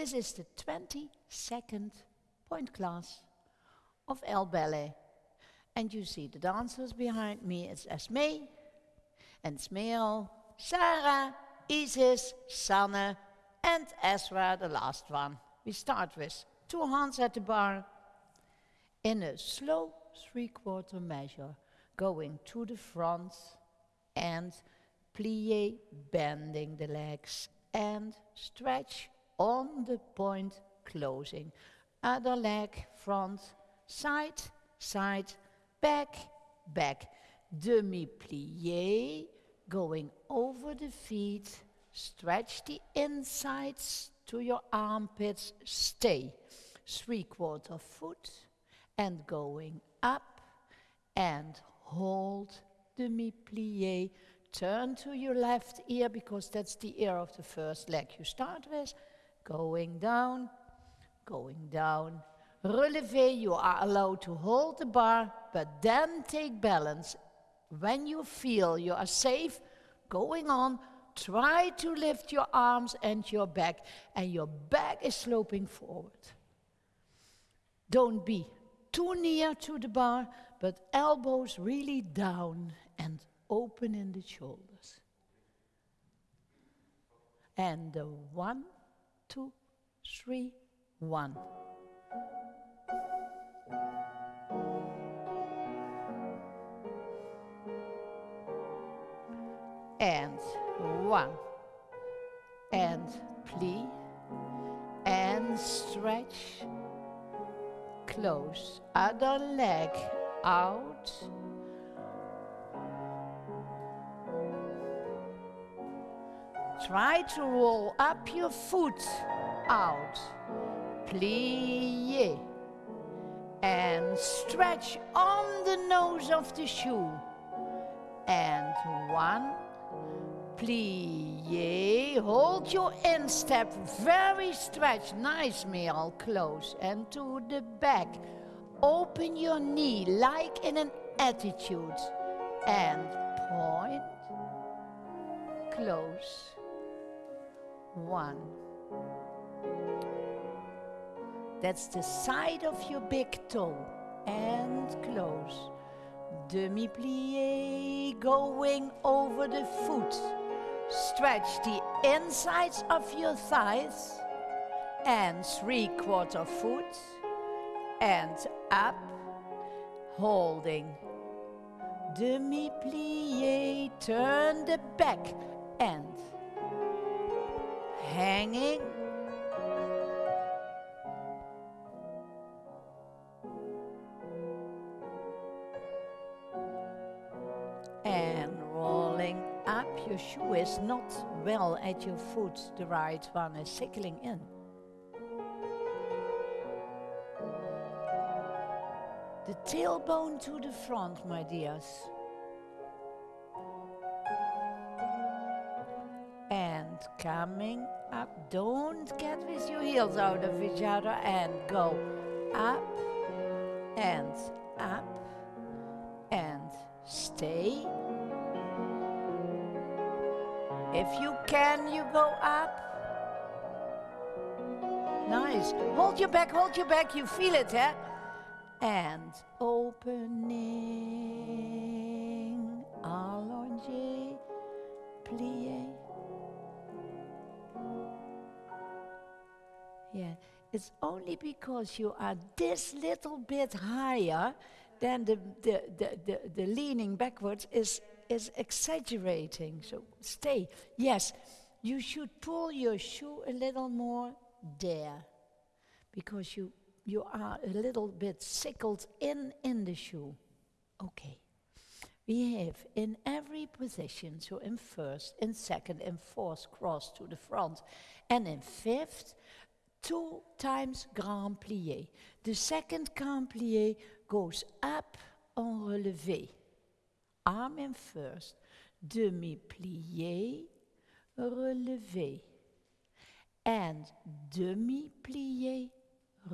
This is the 22nd point class of El Ballet. And you see the dancers behind me. It's Esme and Smeal, Sarah, Isis, Sanne, and Ezra, the last one. We start with two hands at the bar in a slow three-quarter measure, going to the front and plie, bending the legs and stretch on the point, closing. Other leg, front, side, side, back, back. Demi-plie, going over the feet, stretch the insides to your armpits, stay. Three-quarter foot and going up and hold demi-plie. Turn to your left ear because that's the ear of the first leg you start with. Going down, going down. Relevé, you are allowed to hold the bar, but then take balance. When you feel you are safe, going on, try to lift your arms and your back, and your back is sloping forward. Don't be too near to the bar, but elbows really down and open in the shoulders. And the one, two, three, one. And one. And plie. And stretch close, other leg out. Try to roll up your foot out. Plie. And stretch on the nose of the shoe. And one, plie, hold your instep, very stretched, nice meal, close, and to the back. Open your knee like in an attitude, and point, close, one. That's the side of your big toe, and close. Demi-plie, going over the foot. Stretch the insides of your thighs and three-quarter foot and up, holding. Demi-plie, turn the back and hanging. And rolling up, your shoe is not well at your foot, the right one is sickling in. The tailbone to the front, my dears. Coming up, don't get with your heels out of each other and go up and up and stay. If you can, you go up. Nice. Hold your back, hold your back, you feel it, eh? And opening, allongé, plié. It's only because you are this little bit higher than the, the, the, the, the leaning backwards is, is exaggerating. So stay. Yes, you should pull your shoe a little more there because you, you are a little bit sickled in in the shoe. Okay. We have in every position, so in first, in second, in fourth, cross to the front, and in fifth, two times grand plié. The second grand plié goes up en relevé. Arm in first, demi plié, relevé. And demi plié,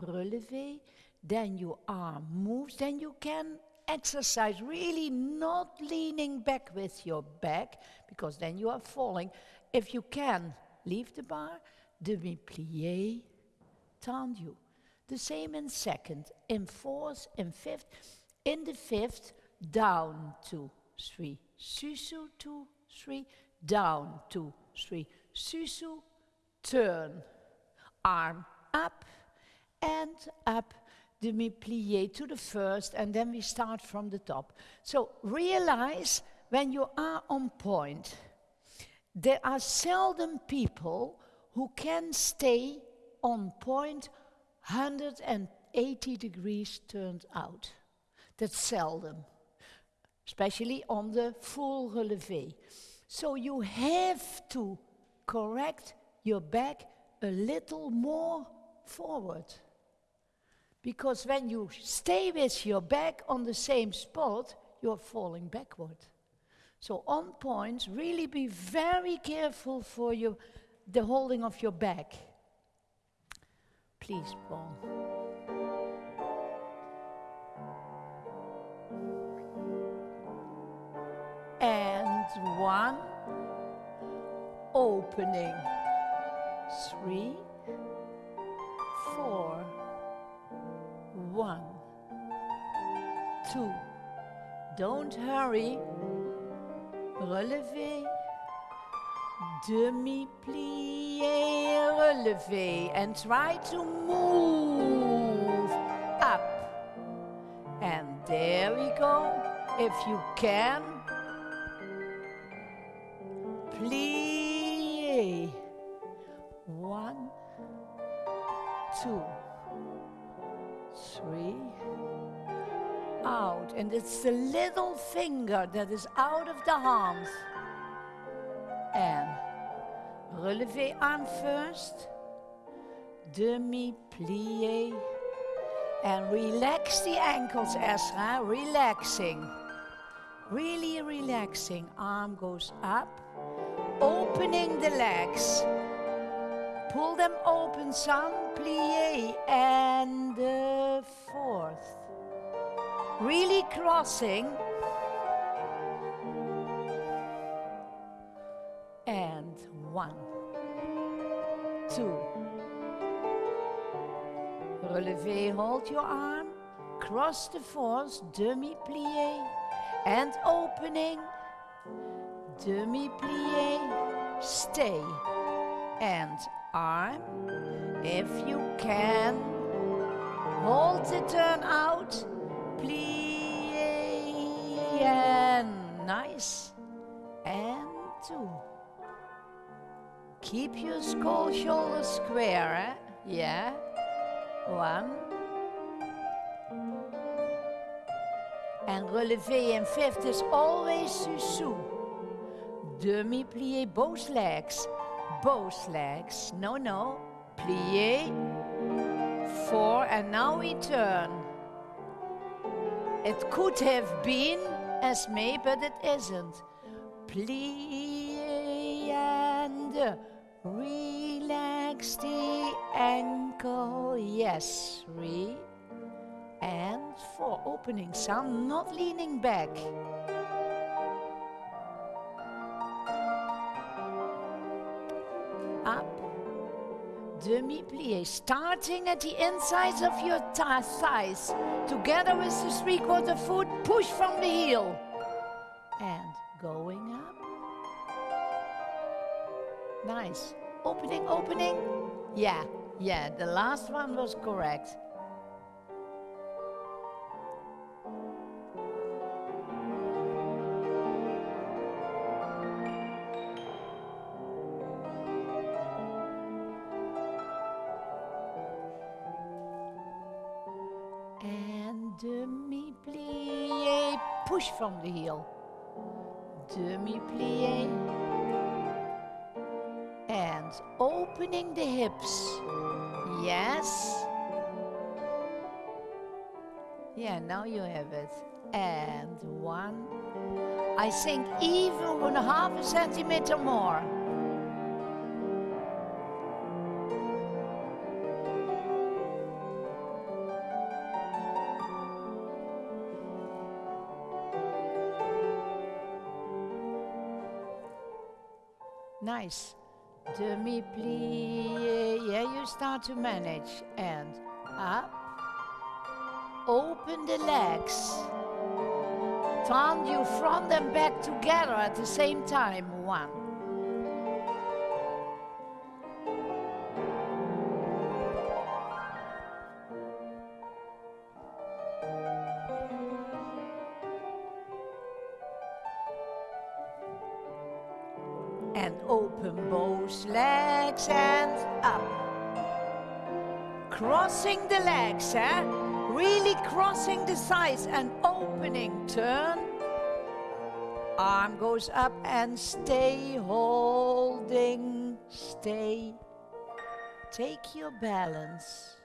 relevé. Then your arm moves, then you can exercise really not leaning back with your back because then you are falling. If you can, leave the bar, demi tendu. The same in second, in fourth, in fifth. In the fifth, down, two, three, sous-sus, two, three, down, two, three, sous-sus, turn, arm up and up, demi-plie to the first, and then we start from the top. So realize when you are on point, there are seldom people who can stay on point 180 degrees turned out. That's seldom, especially on the full relevé. So you have to correct your back a little more forward. Because when you stay with your back on the same spot, you're falling backward. So on points, really be very careful for your, the holding of your back. Please, Paul. And one, opening, three, four, one, two. Don't hurry. Relevé, demi-plié, relevé. And try to move up. And there we go. If you can, plie. One, two, three, out. And it's the little finger that is out of the hand. Relevé arm first. Demi-plié. And relax the ankles, Esra. Relaxing. Really relaxing. Arm goes up. Opening the legs. Pull them open some. Plie. And the fourth really crossing. Relevé, hold your arm, cross the force, demi-plié, and opening, demi-plié, stay, and arm, if you can, hold the turn out, plie and nice and two. Keep your skull shoulders square, eh? Yeah. One. And relevé in fifth is always sous. Demi-plié both legs. Both legs. No, no. Plié. Four. And now we turn. It could have been Esme, but it isn't. Plie and relax the ankle. Yes, three and four. Opening some, not leaning back. Up demi-plie, starting at the insides of your thighs, together with the three-quarter foot, push from the heel. And going up. Nice. Opening, opening. Yeah, yeah, the last one was correct. And uh, demi-plié, push from the heel. Demi-plié. And opening the hips. Yes. Yeah, now you have it. And one. I think even one half a centimeter more. Nice. Demi-plie. Yeah, you start to manage. And up. Open the legs. Turn you front and back together at the same time. One. Up. Crossing the legs, eh? Really crossing the sides and opening. Turn. Arm goes up and stay holding. Stay. Take your balance.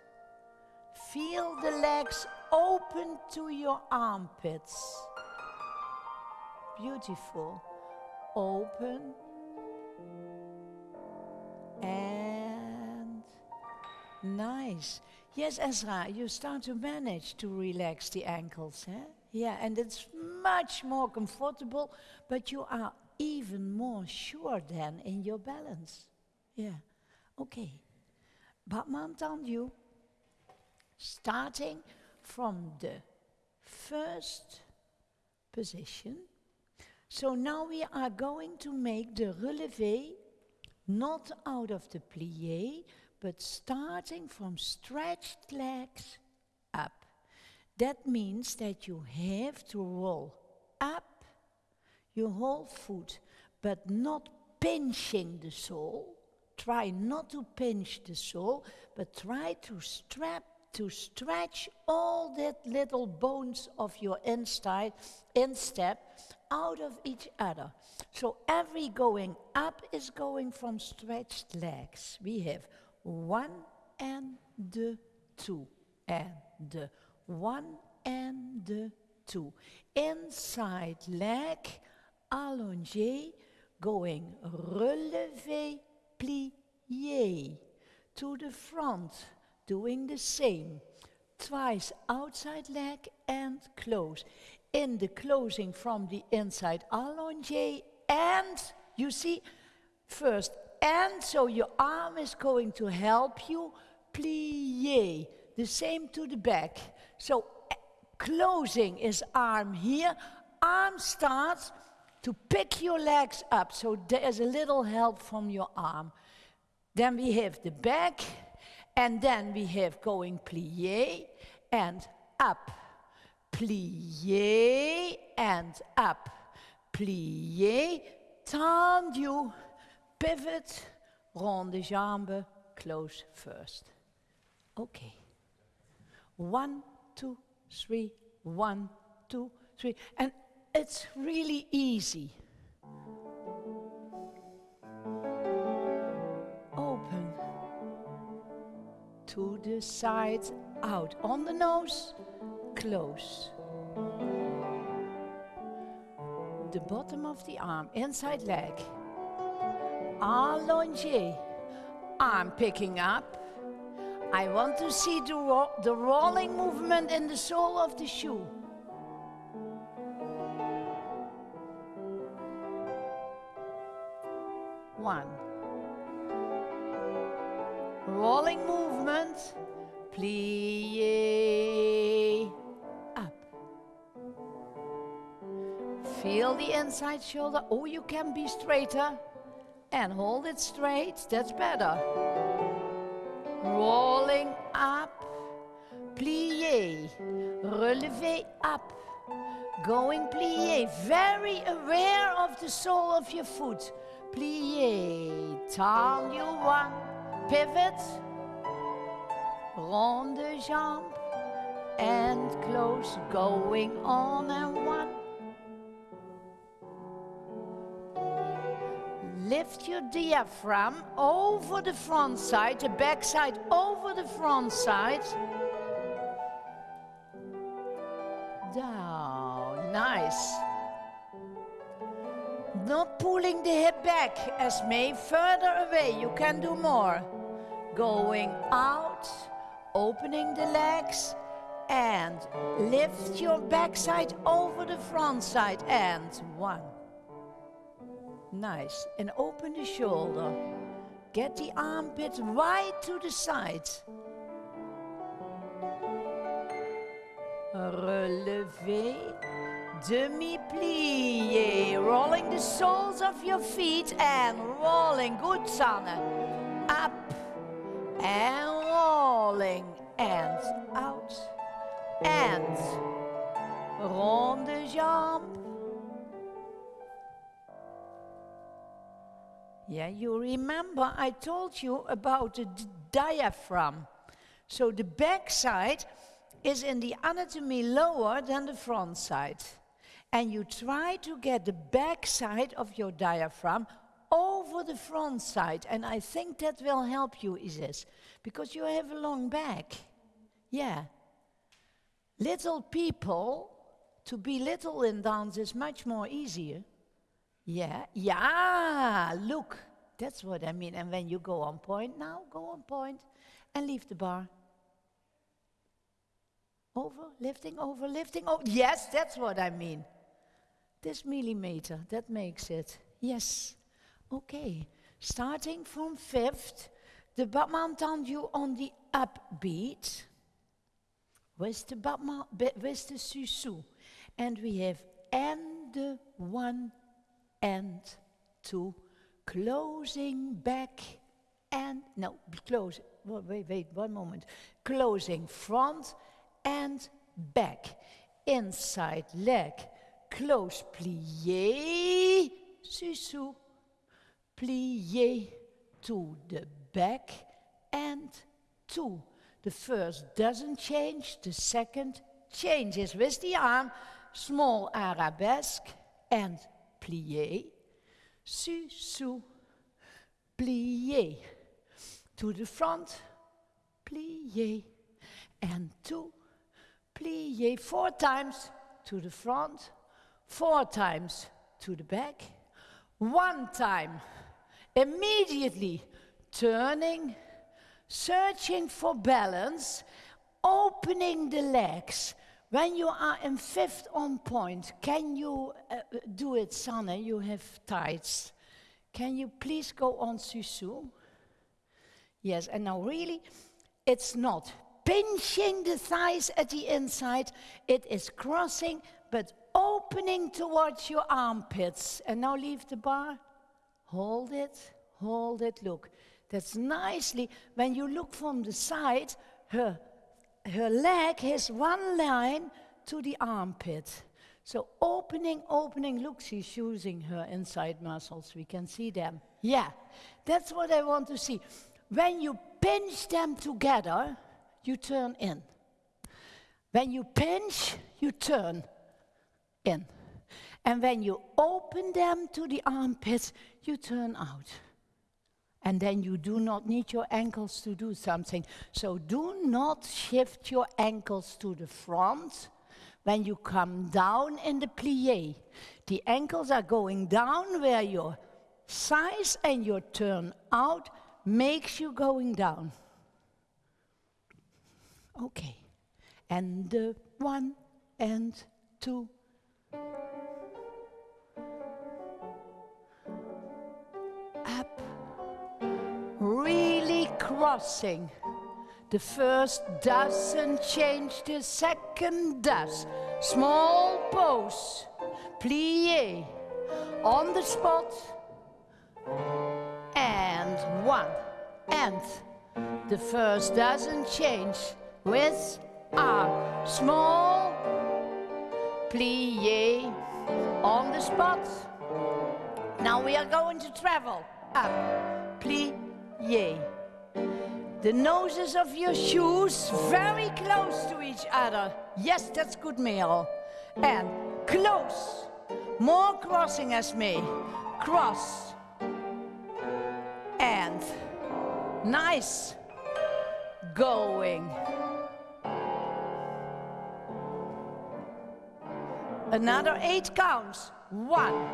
Feel the legs open to your armpits. Beautiful. Open and nice. Yes, Ezra, you start to manage to relax the ankles, eh? Yeah, and it's much more comfortable, but you are even more sure then in your balance. Yeah, okay. But on you, starting from the first position. So now we are going to make the relevé not out of the plie, but starting from stretched legs up. That means that you have to roll up your whole foot, but not pinching the sole. Try not to pinch the sole, but try to strap to stretch all that little bones of your inside instep out of each other. So every going up is going from stretched legs. We have one and the two and the one and the two. Inside leg, allongé, going relevé, plié. To the front, doing the same. Twice outside leg and close in the closing from the inside allongé and you see first and so your arm is going to help you plier the same to the back. So uh, closing is arm here. Arm starts to pick your legs up. So there's a little help from your arm. Then we have the back and then we have going plier and up. Plié and up. Plié, tendu, pivot, rond de jambe, close first. Okay. One, two, three, one, two, three. And it's really easy. Open to the sides, out on the nose, close. The bottom of the arm, inside leg. Allongé. Arm picking up. I want to see the, ro the rolling movement in the sole of the shoe. One. Rolling movement. Plie. Up. Feel the inside shoulder. Oh, you can be straighter. And hold it straight. That's better. Rolling up. Plie. Relevé up. Going plie. Very aware of the sole of your foot. Plie. Turn you one. Pivot. Rond de jambe. And close. Going on and one. Lift your diaphragm over the front side, the back side over the front side. Down, nice. Not pulling the hip back, Esme further away, you can do more. Going out, opening the legs, and lift your backside over the front side, and one. Nice. And open the shoulder. Get the armpit wide to the side. Relevé, demi-plié, rolling the soles of your feet and rolling. Good, Sanne. Up and rolling and out and rond de jambe. Yeah, you remember I told you about the diaphragm. So the back side is in the anatomy lower than the front side. And you try to get the back side of your diaphragm over the front side. And I think that will help you, Isis, because you have a long back. Yeah. Little people, to be little in dance is much more easier. Yeah, yeah, look, that's what I mean. And when you go on point now, go on point and leave the bar. Over, lifting, over, lifting, over. Yes, that's what I mean. This millimeter, that makes it. Yes. Okay. Starting from fifth, the battement tendu on the upbeat. With the battement, with the sous-sus. And we have and the one and to closing back and, no, close, wait, wait, one moment. Closing front and back. Inside leg, close plie, sous-sus, plie to the back and two. The first doesn't change, the second changes with the arm, small arabesque and plie, sous-sus, plie. To the front, plie, and two, plie four times to the front, four times to the back, one time immediately turning, searching for balance, opening the legs. When you are in fifth on point, can you uh, do it, Sanne? You have tights. Can you please go on sous-sus? Yes, and now really, it's not pinching the thighs at the inside, it is crossing but opening towards your armpits. And now leave the bar. Hold it, hold it, look. That's nicely, when you look from the side, her, her leg has one line to the armpit. So opening, opening, look, she's using her inside muscles. We can see them. Yeah, that's what I want to see. When you pinch them together, you turn in. When you pinch, you turn in. And when you open them to the armpits, you turn out. And then you do not need your ankles to do something. So do not shift your ankles to the front when you come down in the plie. The ankles are going down where your size and your turn out makes you going down. Okay. And one and two. Crossing. The first doesn't change, the second does. Small pose, plie, on the spot, and one, and the first doesn't change, with arm. Small plie on the spot. Now we are going to travel. Up, plie. The noses of your shoes very close to each other. Yes, that's good, Merel. And close. More crossing Esme. Cross. And nice going. Another eight counts. One.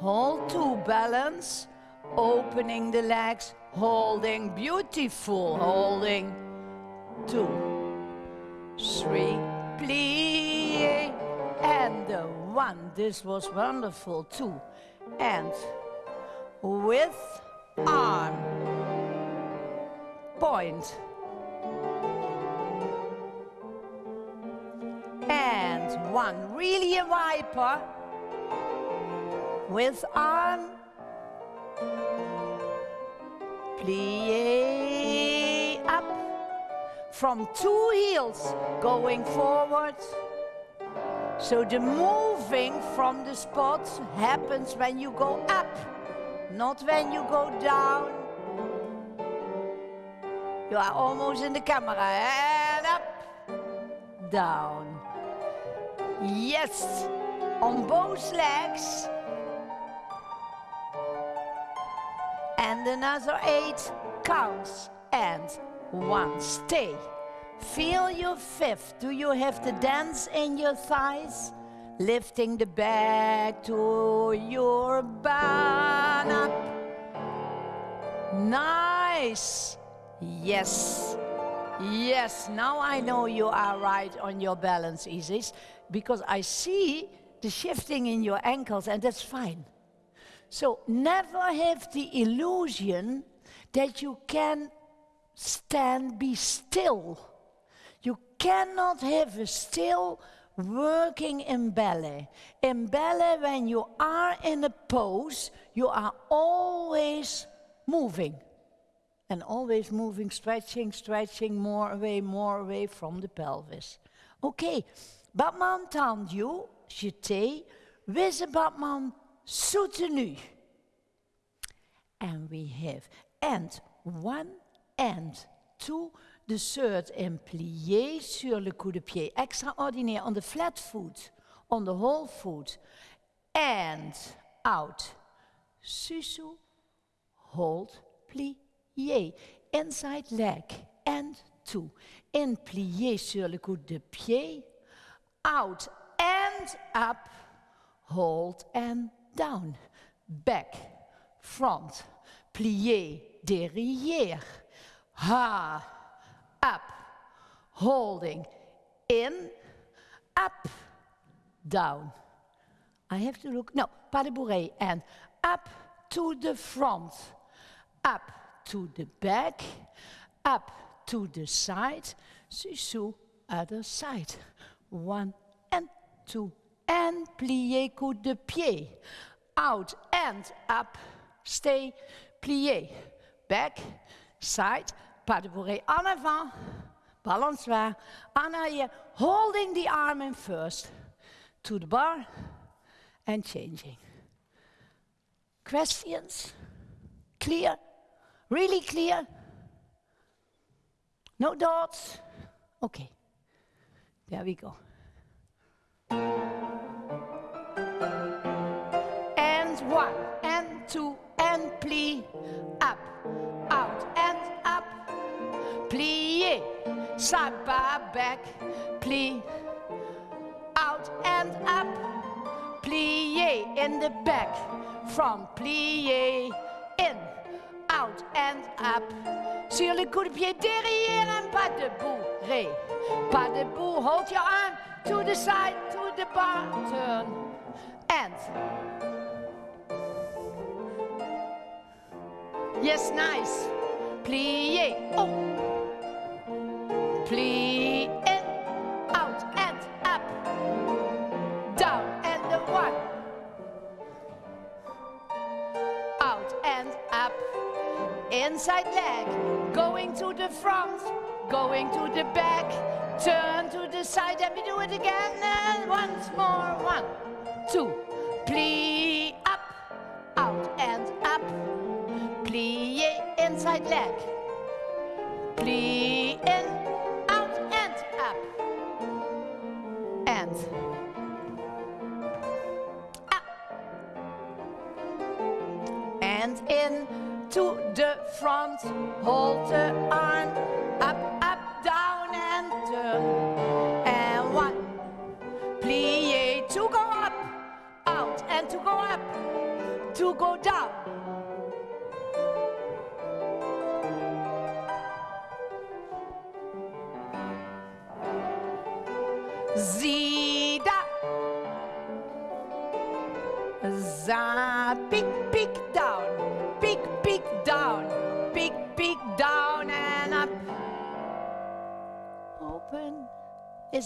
Hold two, balance. Opening the legs, holding, beautiful, holding. Two. Three. Plie. And one. This was wonderful. Two. And with arm. And one, really a viper with arm, plie up, from two heels going forward. So the moving from the spot happens when you go up, not when you go down. You are almost in the camera. And up, down. Yes, on both legs. And another eight counts. And one, stay. Feel your fifth. Do you have the dance in your thighs? Lifting the back to your bun up. Nice. Yes. Yes, now I know you are right on your balance, Isis, because I see the shifting in your ankles, and that's fine. So never have the illusion that you can stand, be still. You cannot have a still working in ballet. In ballet, when you are in a pose, you are always moving and always moving, stretching, stretching, more away, more away from the pelvis. Okay, battement tendu, jeté, with a battement soutenu. And we have and one and two, the third in plié sur le coup de pied. Extraordinaire on the flat foot, on the whole foot. And out. Sous-sus, hold, plié, inside leg, and two. In plié sur le coup de pied, out and up, hold and down, back, front, plié, derrière, ha, up, holding, in, up, down. I have to look, no, pas de bourrée, and up to the front, up to the back, up to the side, Sisu other side. One and two, and plié coup de pied. Out and up, stay, plié. Back, side, pas de bourrée en avant, balançoire, en arrière, holding the arm in first, to the bar, and changing. Questions? Clear? Really clear? No dots? Okay. There we go. One, and two, and plie, up, out, and up, plie, side by back, plie, out and up, plie in the back, from plie in, out and up. Sur le coup derrière and pas debout. Ré. Pas debout. Hold your arm to the side, to the bar. Turn. And. Yes, nice. Plie. Oh. Plie in, out and up. Down and one. Out and up. Inside leg, going to the front, going to the back, turn to the side, let me do it again, and once more, one, two, plie inside leg,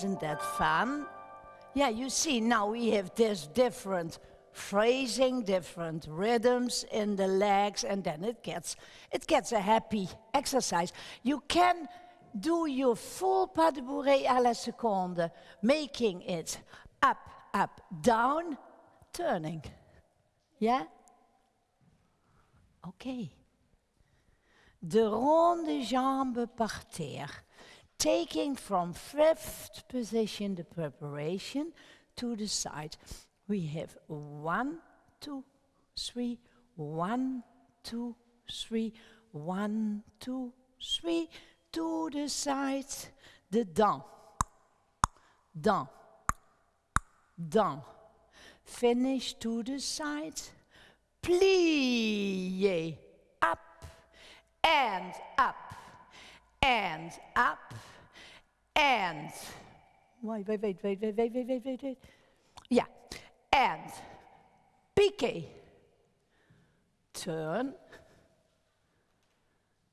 Isn't that fun? Yeah, you see, now we have this different phrasing, different rhythms in the legs, and then it gets, it gets a happy exercise. You can do your full pas de bourrée à la seconde, making it up, up, down, turning. Yeah? Okay. De rond de jambe par terre. Taking from fifth position the preparation to the side. We have one, two, three, one, two, three, one, two, three, to the side, the down, down, down. Finish to the side, plie, up, and up, and up, and, wait, wait, wait, wait, wait, wait, wait, wait, wait, yeah, and. Piqué, turn,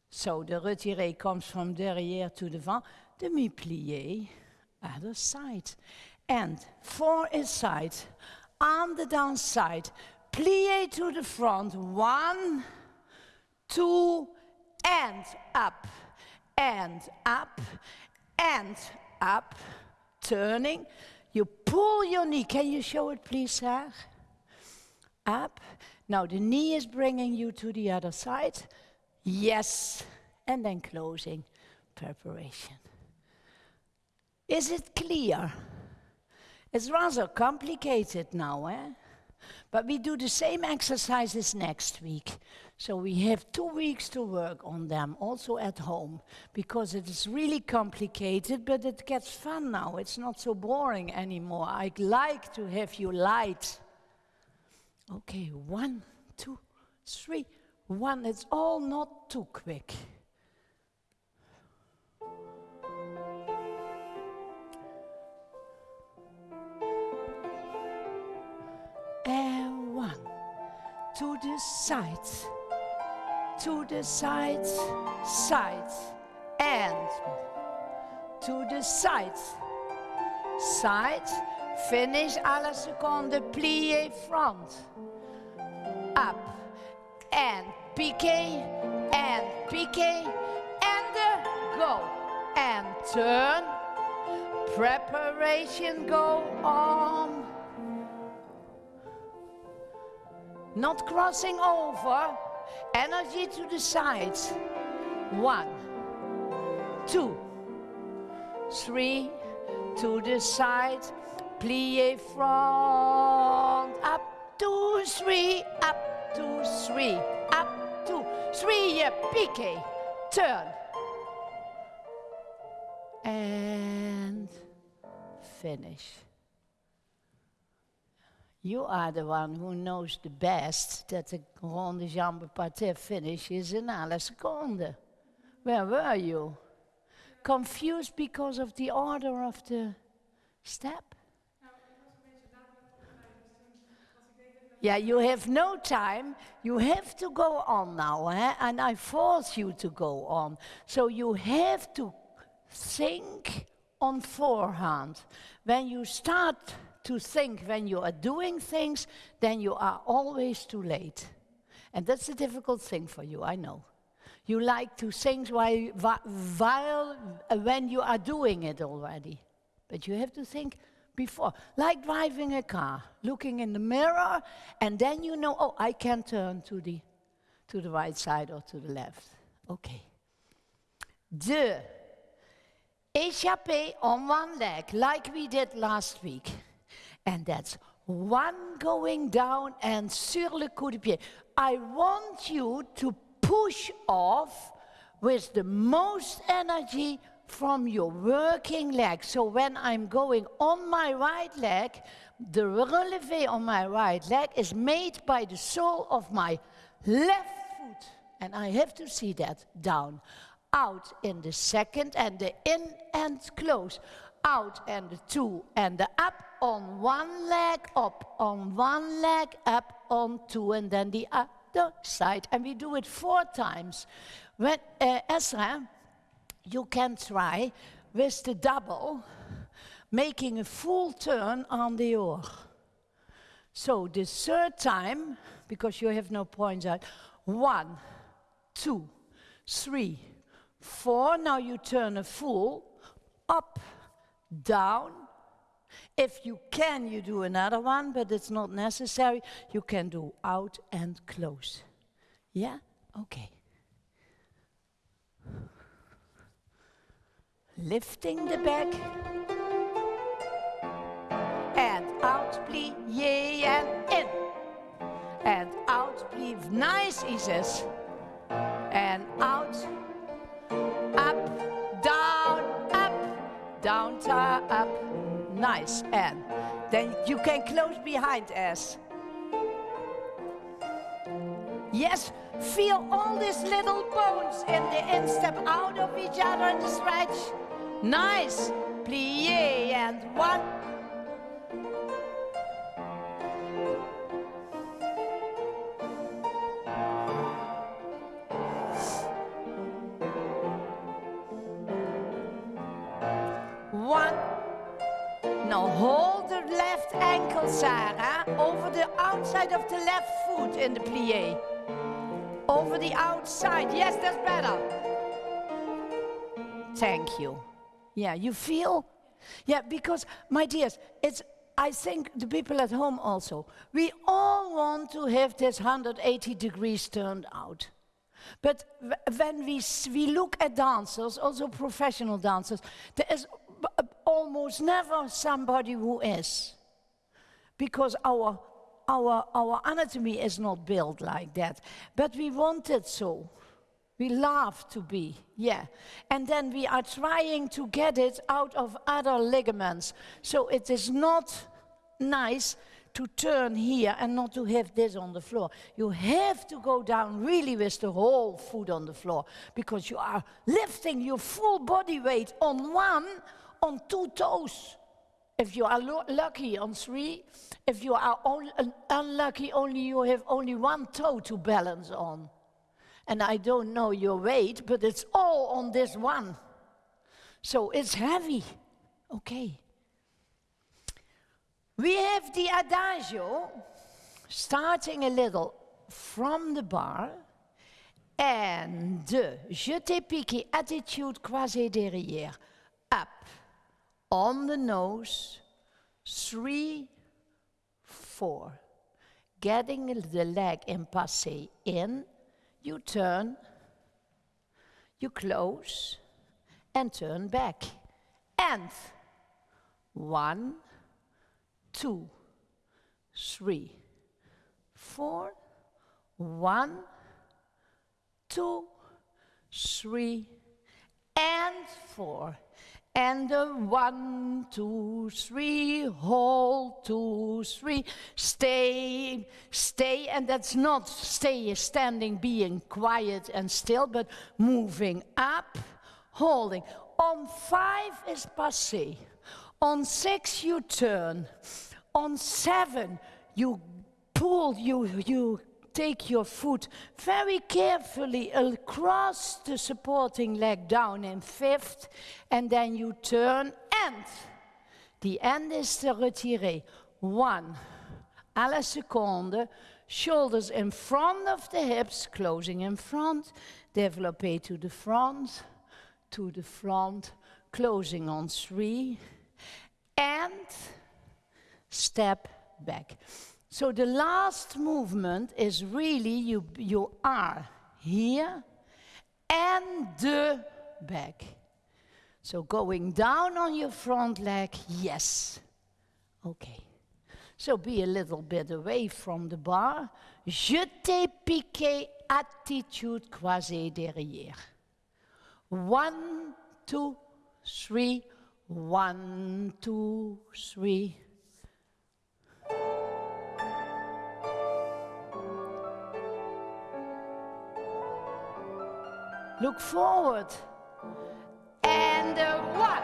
so the retiré comes from derrière to devant, demi-plié, other side. And four inside, on the downside, plie to the front, one, two, and up, and up, and up, turning. You pull your knee. Can you show it, please, Sarah? Up. Now the knee is bringing you to the other side. Yes, and then closing preparation. Is it clear? It's rather complicated now, eh? But we do the same exercises next week. So we have two weeks to work on them, also at home, because it is really complicated, but it gets fun now. It's not so boring anymore. I'd like to have you light. Okay, one, two, three. One, it's all not too quick. And one, to the sides, to the sides, sides, and to the sides, sides, finish à la seconde, plié front, up, and piqué, and piqué, and go, and turn, preparation go on. Not crossing over, energy to the sides. One, two, three, to the side, plie front, up, two, three, up, two, three, up, two, three, piqué, turn. And finish. You are the one who knows the best that the rond de jambe parterre finish is in la seconde. Where were you? Confused because of the order of the step? Yeah, you have no time. You have to go on now, eh? and I force you to go on. So you have to think on forehand. When you start to think when you are doing things, then you are always too late. And that's a difficult thing for you, I know. You like to think while, while uh, when you are doing it already. But you have to think before. Like driving a car, looking in the mirror, and then you know, oh, I can turn to the, to the right side or to the left. Okay. De échappé on one leg, like we did last week. And that's one going down and sur le coup de pied. I want you to push off with the most energy from your working leg. So when I'm going on my right leg, the releve on my right leg is made by the sole of my left foot. And I have to see that down. Out in the second and the in and close. Out and the two and the up on one leg, up on one leg, up on two and then the other side. And we do it four times. When uh, Ezra, you can try with the double, making a full turn on the oar. So the third time, because you have no points out, one, two, three, four. Now you turn a full, up, down. If you can, you do another one, but it's not necessary. You can do out and close. Yeah? Okay. Lifting the back. And out, plie, and in. And out, plie. Nice, he says. And out, up, down, up, down, up. Nice. And then you can close behind us. Yes, feel all these little bones in the instep out of each other in the stretch. Nice. Plie and. One. Sarah, over the outside of the left foot in the plie. Over the outside. Yes, that's better. Thank you. Yeah, you feel? Yeah, because, my dears, it's, I think the people at home also, we all want to have this 180 degrees turned out. But when we, we look at dancers, also professional dancers, there is uh, almost never somebody who is. Because our, our, our anatomy is not built like that. But we want it so. We love to be, yeah. And then we are trying to get it out of other ligaments. So it is not nice to turn here and not to have this on the floor. You have to go down really with the whole foot on the floor because you are lifting your full body weight on one, on two toes. If you are lucky on three, if you are unlucky, only you have only one toe to balance on and I don't know your weight, but it's all on this one. So it's heavy. Okay. We have the adagio starting a little from the bar and the jeté piqué attitude croisé derrière up on the nose three four getting the leg in passé in you turn, you close, and turn back. And one, two, three, four, one, two, three, and four and a one, two, three, hold, two, three, stay, stay, and that's not stay standing, being quiet and still, but moving up, holding. On five is passé. On six you turn. On seven you pull, you, you take your foot very carefully across the supporting leg down in fifth, and then you turn and the end is the retiré. One, à la seconde, shoulders in front of the hips, closing in front, développé to the front, to the front, closing on three, and step back. So the last movement is really you, you are here and the back. So going down on your front leg, yes. Okay. So be a little bit away from the bar. Jeté, piqué, attitude croisée derrière. One, two, three. One, two, three. Look forward. And uh, one.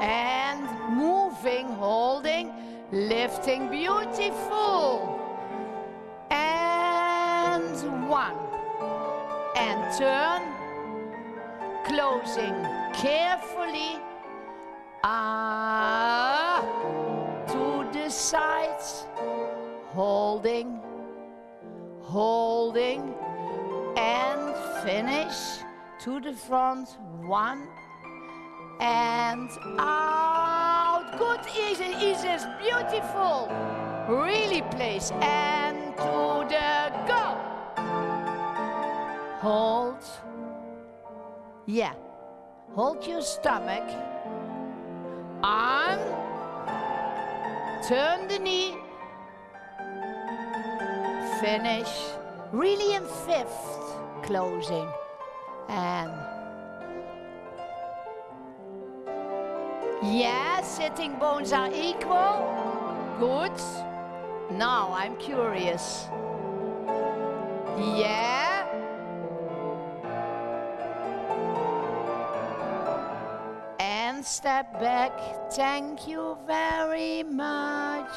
And moving, holding, lifting, beautiful. And one. And turn, closing. carefully ah, to the sides, holding, holding, and finish to the front. One and out. Good, easy, easy, beautiful. Really place and to the go. Hold. Yeah. Hold your stomach. Arm. Turn the knee. Finish. Really in fifth. Closing. And yeah, sitting bones are equal. Good. Now I'm curious. Yeah. And step back. Thank you very much.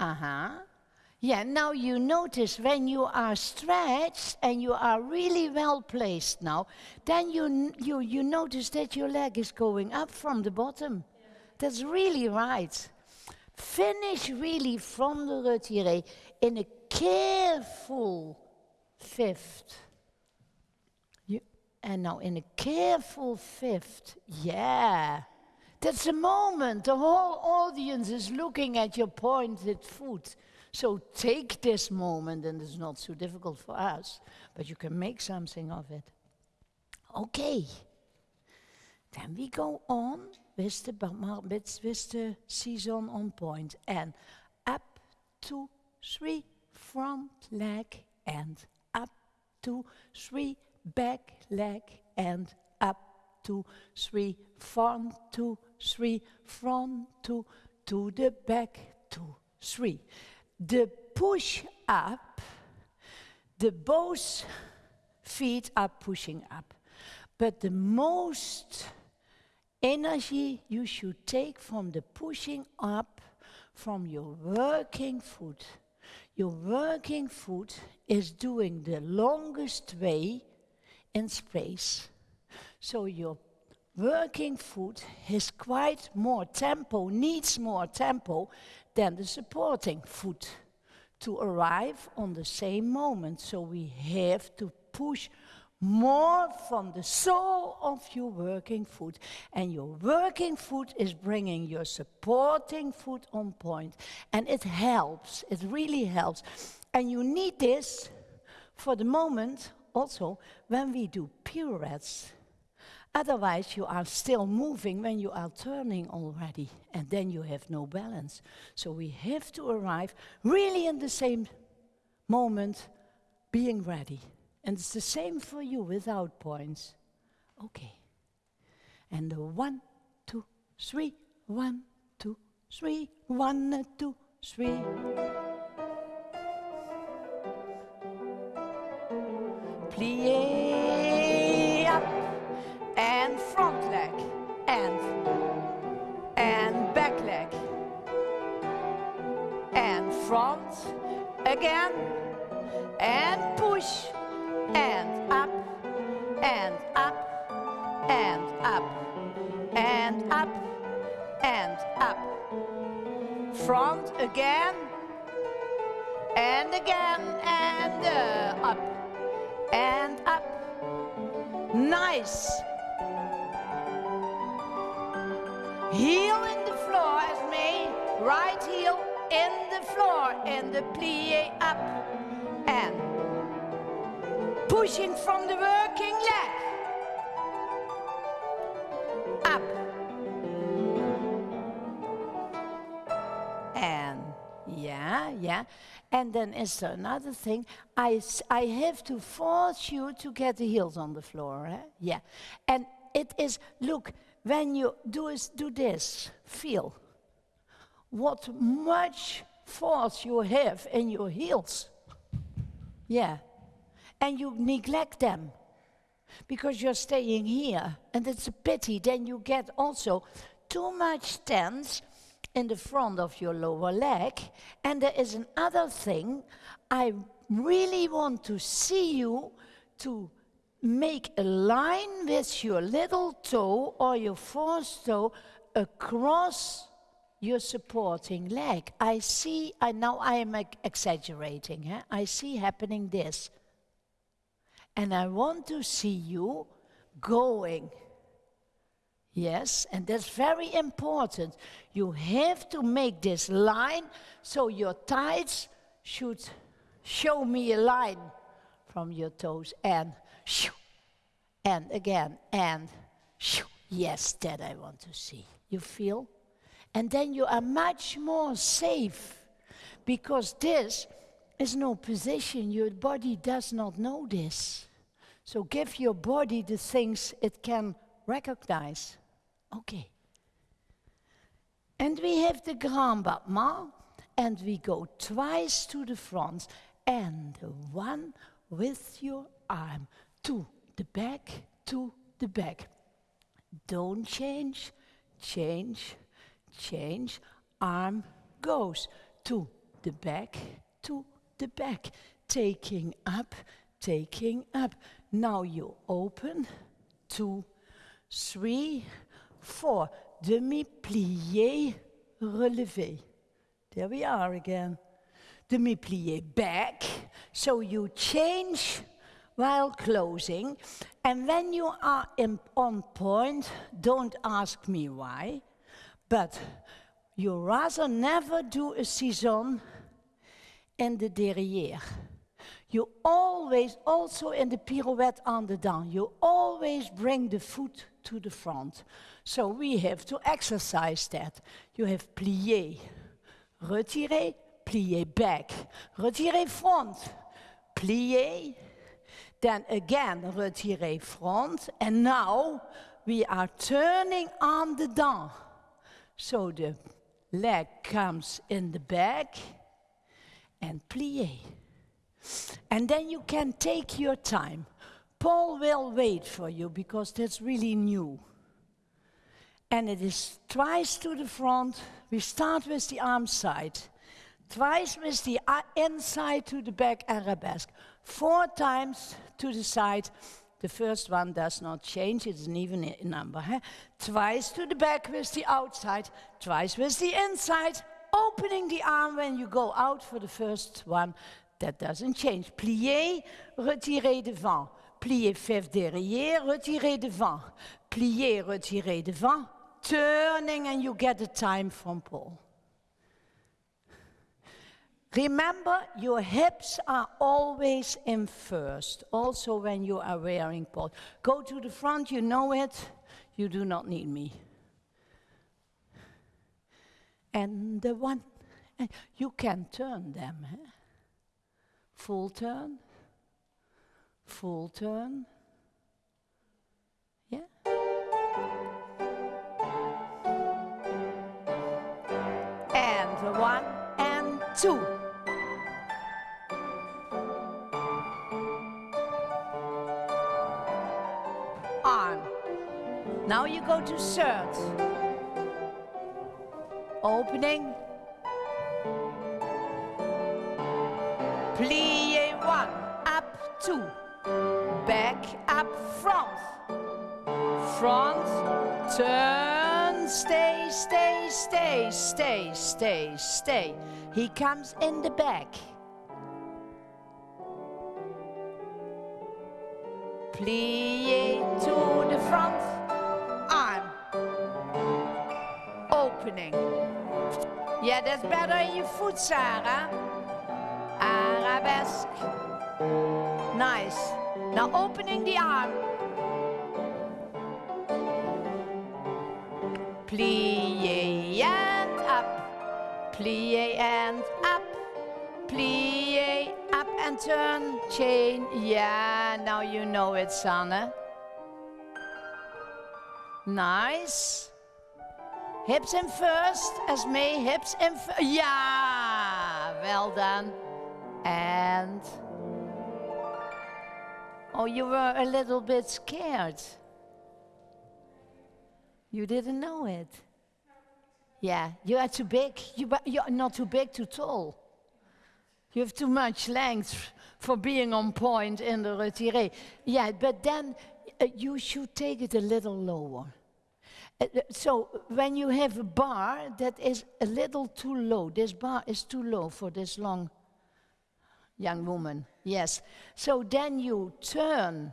Uh huh. Yeah, now you notice when you are stretched and you are really well placed now, then you, you, you notice that your leg is going up from the bottom. Yeah. That's really right. Finish really from the retiré in a careful fifth. You, and now in a careful fifth, yeah. That's the moment the whole audience is looking at your pointed foot. So take this moment, and it's not so difficult for us, but you can make something of it. Okay. Then we go on with the, with, with the season on point and up to three front leg and up to three back leg and up to three front to three front to to the back to three the push up, the both feet are pushing up. But the most energy you should take from the pushing up from your working foot. Your working foot is doing the longest way in space. So your working foot has quite more tempo, needs more tempo than the supporting foot to arrive on the same moment. So we have to push more from the sole of your working foot. And your working foot is bringing your supporting foot on point. And it helps, it really helps. And you need this for the moment also when we do pirouettes. Otherwise, you are still moving when you are turning already, and then you have no balance. So we have to arrive really in the same moment, being ready. And it's the same for you without points. Okay. And the one, two, three, one, two, three, one, two, three. Plié front again and push and up and up and up and up and up. Front again and again and uh, up and up. Nice. Heel in the floor as me, right heel in the floor and the plie up and pushing from the working leg. Up. And yeah, yeah. And then is there another thing? I, I have to force you to get the heels on the floor. Eh? Yeah. And it is, look, when you do, is, do this, feel what much force you have in your heels. Yeah. And you neglect them because you're staying here. And it's a pity. Then you get also too much tense in the front of your lower leg. And there is another thing. I really want to see you to make a line with your little toe or your fourth toe across your supporting leg. I see, I now I am exaggerating, huh? I see happening this. And I want to see you going. Yes, and that's very important. You have to make this line so your tights should show me a line from your toes and shoo, and again and shoo. Yes, that I want to see. You feel? And then you are much more safe because this is no position. Your body does not know this. So give your body the things it can recognize. Okay. And we have the grand battement, and we go twice to the front, and one with your arm to the back, to the back. Don't change, change, change. Arm goes to the back, to the back. Taking up, taking up. Now you open, two, three, four. Demi-plié, relevé. There we are again. Demi-plié back. So you change while closing. And when you are on point, don't ask me why, but you rather never do a saison in the derrière. You always, also in the pirouette on the dedans, you always bring the foot to the front. So we have to exercise that. You have plié, retiré, plié back, retiré front, plié, then again retiré front, and now we are turning on the dedans. So the leg comes in the back and plié. And then you can take your time. Paul will wait for you because that's really new. And it is twice to the front. We start with the arm side. Twice with the uh, inside to the back arabesque. Four times to the side. The first one does not change, it's an even number. Huh? Twice to the back with the outside, twice with the inside, opening the arm when you go out for the first one, that doesn't change. Plier, retirer devant. Plier fève derrière, retirer devant. Plier, retirer devant. Turning and you get the time from Paul. Remember, your hips are always in first, also when you are wearing Paul. Go to the front, you know it, you do not need me. And the one, and you can turn them. Eh? full turn, full turn. Yeah? And the one and two. Now you go to third. Opening Plie one, up two, back up front, front, turn, stay, stay, stay, stay, stay, stay. He comes in the back. Plie to the front, opening. Yeah, that's better in your foot, Sarah. Arabesque. Nice. Now opening the arm. Plie and up. Plie and up. Plie, up and turn. Chain. Yeah, now you know it, Sanne. Nice. Hips in first, as Esme, hips in first. Yeah, well done. And oh, you were a little bit scared. You didn't know it. Yeah, you are too big. You, you're not too big, too tall. You have too much length for being on point in the retiré. Yeah, but then uh, you should take it a little lower. So when you have a bar that is a little too low, this bar is too low for this long young woman, yes. So then you turn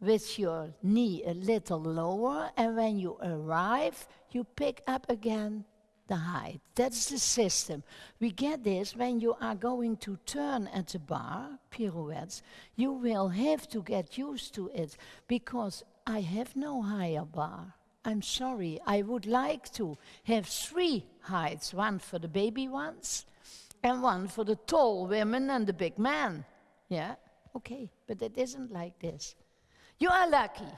with your knee a little lower, and when you arrive, you pick up again the height. That's the system. We get this when you are going to turn at the bar, pirouettes, you will have to get used to it because I have no higher bar. I'm sorry, I would like to have three heights one for the baby ones and one for the tall women and the big man. Yeah, okay, but it isn't like this. You are lucky.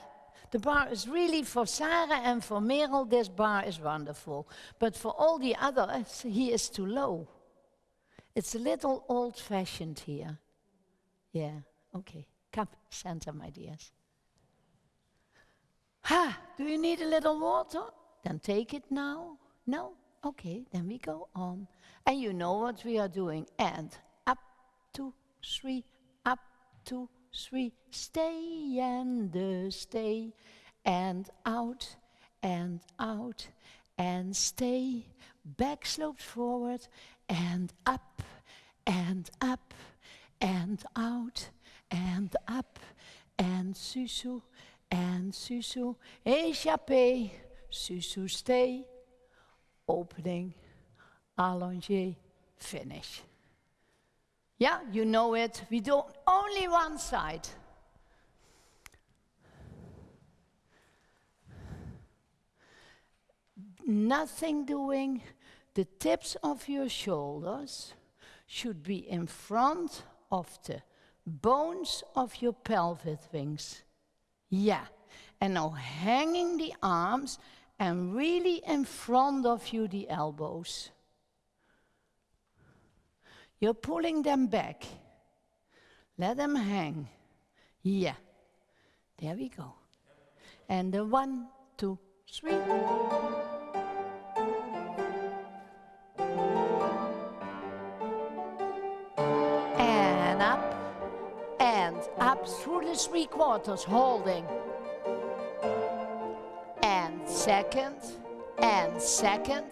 The bar is really for Sarah and for Merel, this bar is wonderful. But for all the others, he is too low. It's a little old fashioned here. Yeah, okay. Come, Santa, my dears. Ha! Do you need a little water? Then take it now. No? Okay, then we go on. And you know what we are doing. And up, two, three, up, two, three, stay and uh, stay, and out and out and stay, back sloped forward and up and up and out and up and sous-sus and sous-sus, échappé, sous-sus stay, opening, allongé, finish. Yeah, you know it. We do only one side. Nothing doing. The tips of your shoulders should be in front of the bones of your pelvic wings. Yeah. And now hanging the arms and really in front of you the elbows. You're pulling them back. Let them hang. Yeah. There we go. And the one, two, three. Up through the three quarters, holding. And second, and second.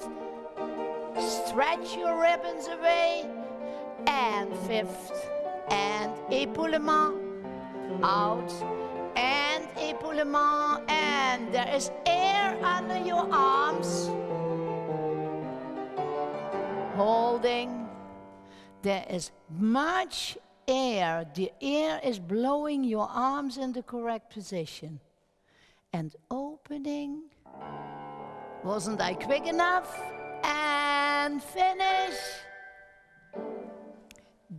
Stretch your ribbons away and fifth and épaulement out and épaulement and there is air under your arms holding there is much air the air is blowing your arms in the correct position and opening wasn't I quick enough and finish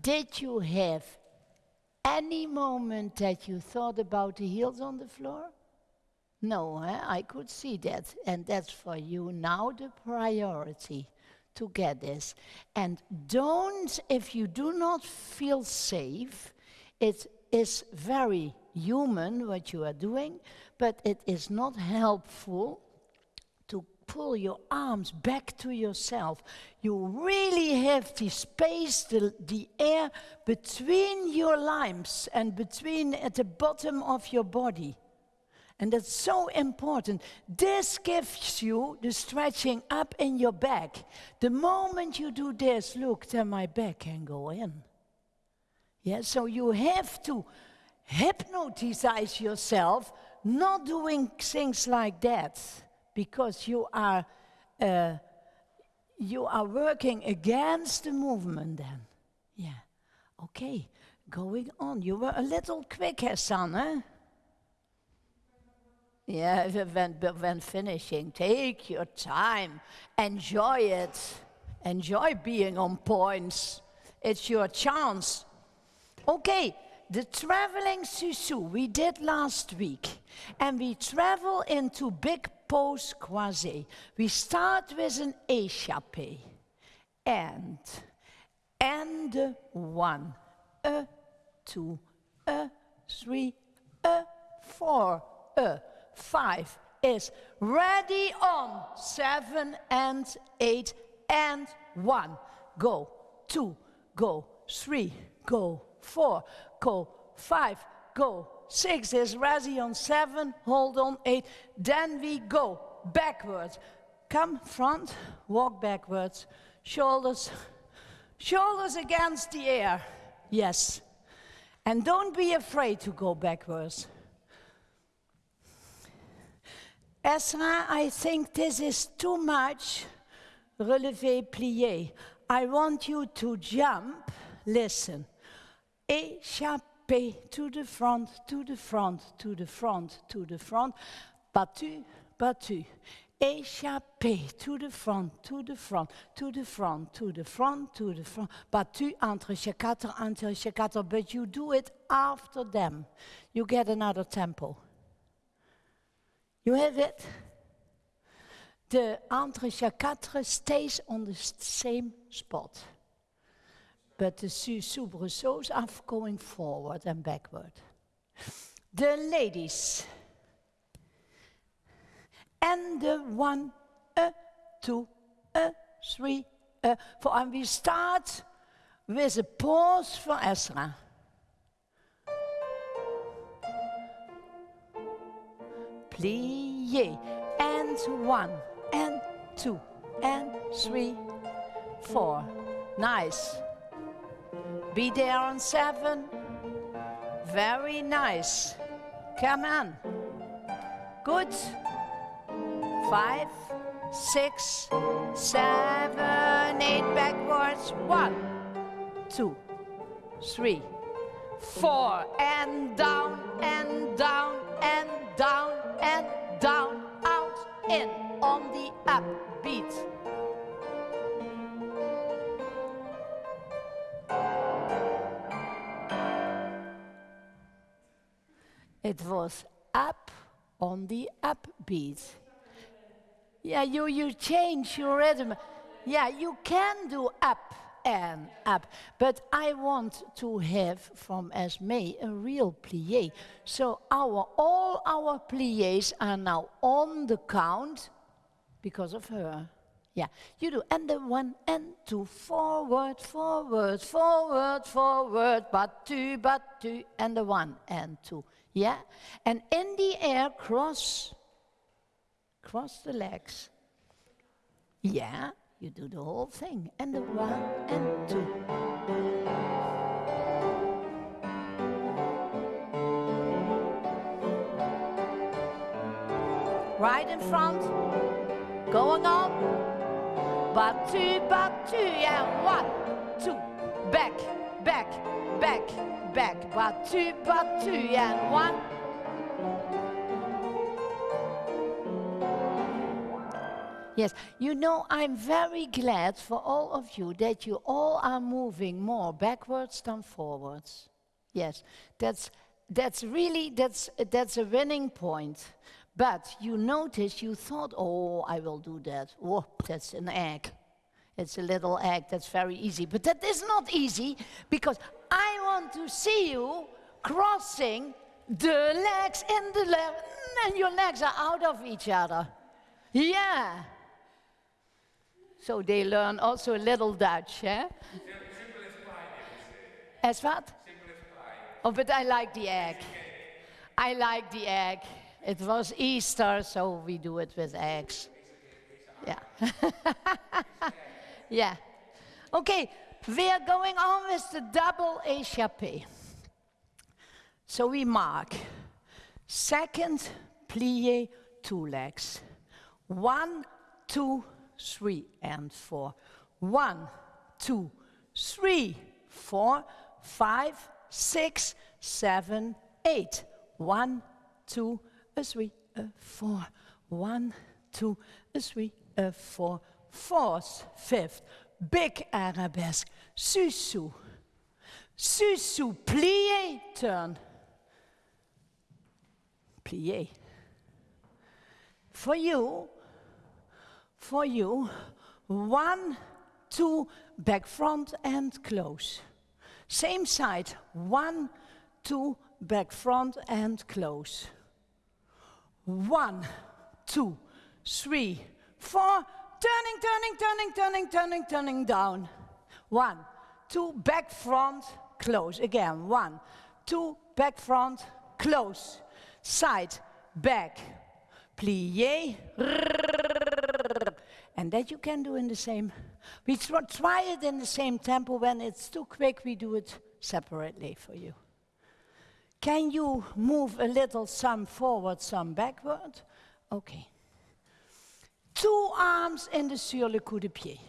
did you have any moment that you thought about the heels on the floor? No, eh? I could see that. And that's for you now the priority to get this. And don't, if you do not feel safe, it is very human what you are doing, but it is not helpful to pull your arms back to yourself. You really have the space, the, the air between your limbs and between at the bottom of your body. And that's so important. This gives you the stretching up in your back. The moment you do this, look, then my back can go in. Yeah, so you have to hypnotize yourself, not doing things like that because you are, uh, you are working against the movement then. Yeah, okay, going on. You were a little quick, Hassan, eh? Yeah, when, when finishing, take your time, enjoy it, enjoy being on points. It's your chance. Okay, the traveling sous-sus we did last week, and we travel into big pose croisé. We start with an échappé. And, and one, a, two, a, three, a, four, a, five is ready on seven and eight and one. Go, two, go, three, go, four, go, five, go, six is ready on seven, hold on eight, then we go backwards. Come front, walk backwards, shoulders, shoulders against the air. Yes. And don't be afraid to go backwards. Ezra, I think this is too much relevé plié. I want you to jump, listen, échappé to the front, to the front, to the front, to the front, battu, battu, échappé to the front, to the front, to the front, to the front, to the front, battu entre quatre, entre quatre, but you do it after them. You get another tempo. You have it? The quatre stays on the same spot. But the soubresauts are going forward and backward. The ladies. And the one, a, two, a, three, a, four. And we start with a pause for Ezra. Plié. And one, and two, and three, four. Nice. Be there on seven. Very nice. Come on. Good. Five, six, seven, eight backwards. One, two, three, four, and down, and down, and down, and down, out, in, on the up beat. It was up on the upbeat. Yeah, you, you change your rhythm. Yeah, you can do up and up. But I want to have from Esme a real plie. So our, all our plies are now on the count because of her. Yeah, you do. And the one and two, forward, forward, forward, forward, but two, but two, and the one and two. Yeah? And in the air, cross, cross the legs. Yeah, you do the whole thing. And the one and two. Right in front, going on. But two, and one, two, back, back, back, back. But two, but two, and one. Yes, you know, I'm very glad for all of you that you all are moving more backwards than forwards. Yes, that's, that's really, that's, that's a winning point. But you notice you thought, oh, I will do that. Oh, that's an egg. It's a little egg, that's very easy. But that is not easy because I want to see you crossing the legs in the left, and your legs are out of each other. Yeah. So they learn also a little Dutch, eh? As what? Oh, but I like the egg. I like the egg. It was Easter, so we do it with eggs. Yeah. yeah. Okay, we are going on with the double échappé. So we mark second plie two legs. One, two, three, and four. One, two, three, four, five, six, seven, eight. One, two, a three, a four. One, two, a three, a four. Fourth, fifth, big arabesque. Sous-sus. Sous-sus, plie, turn. Plie. For you, for you. One, two, back front and close. Same side. One, two, back front and close. One, two, three, four. Turning, turning, turning, turning, turning, turning down. One, two, back, front, close. Again, one, two, back, front, close. Side, back, plie. And that you can do in the same. We try it in the same tempo. When it's too quick, we do it separately for you. Can you move a little some forward, some backward? Okay. Two arms in the sur le cou-de-pied.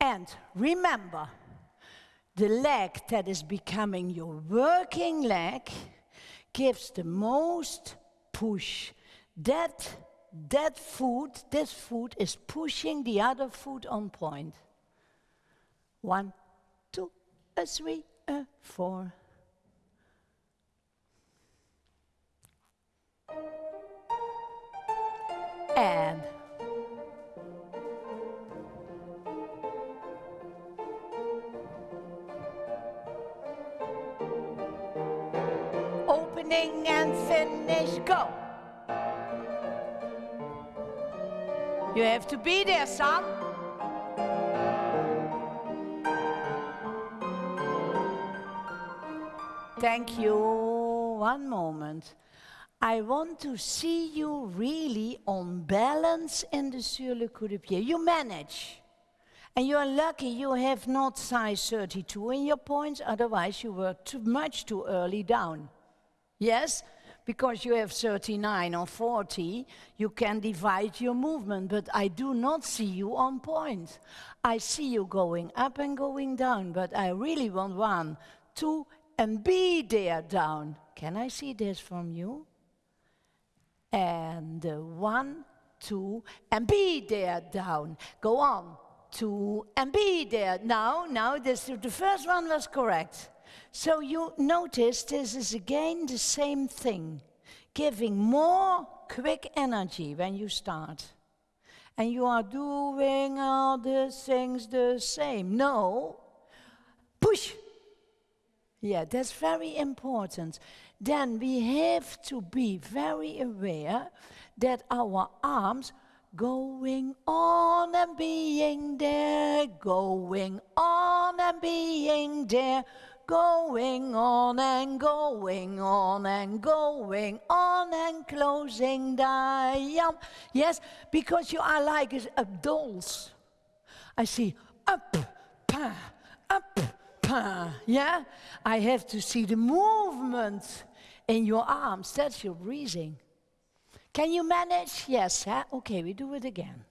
And remember, the leg that is becoming your working leg gives the most push. That, that foot, this foot is pushing the other foot on point. One, two, a three, a four. And opening and finish, go. You have to be there, son. Thank you. One moment. I want to see you really on balance in the sur le cou-de-pied. You manage. And you are lucky you have not size 32 in your points, otherwise you were too much too early down. Yes? Because you have 39 or 40, you can divide your movement, but I do not see you on point. I see you going up and going down, but I really want one, two, and be there down. Can I see this from you? And uh, one, two, and be there down. Go on, two, and be there. Now, now, this, the first one was correct. So you notice this is again the same thing, giving more quick energy when you start. And you are doing all the things the same. No, push. Yeah, that's very important. Then we have to be very aware that our arms going on and being there, going on and being there, going on and going on and going on and closing down. Yes, because you are like a dolls. I see up, pa, up, pa. Yeah, I have to see the movement in your arms. That's your breathing. Can you manage? Yes. Huh? Okay, we do it again.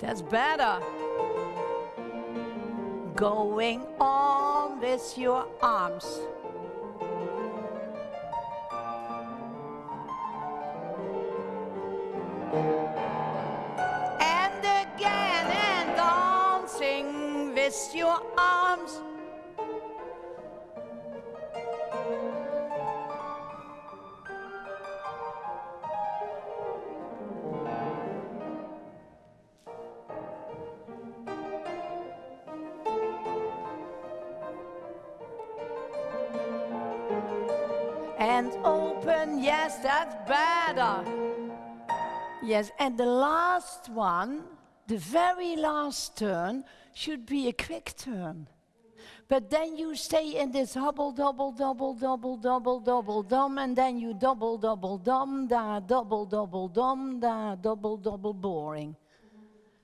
That's better. Going on with your arms. And open. Yes, that's better. Yes, and the last one, the very last turn, should be a quick turn. But then you stay in this hubble, double, double, double, double, double, dum, and then you double, double, dum, da, double, double, dum, da, double, double, boring.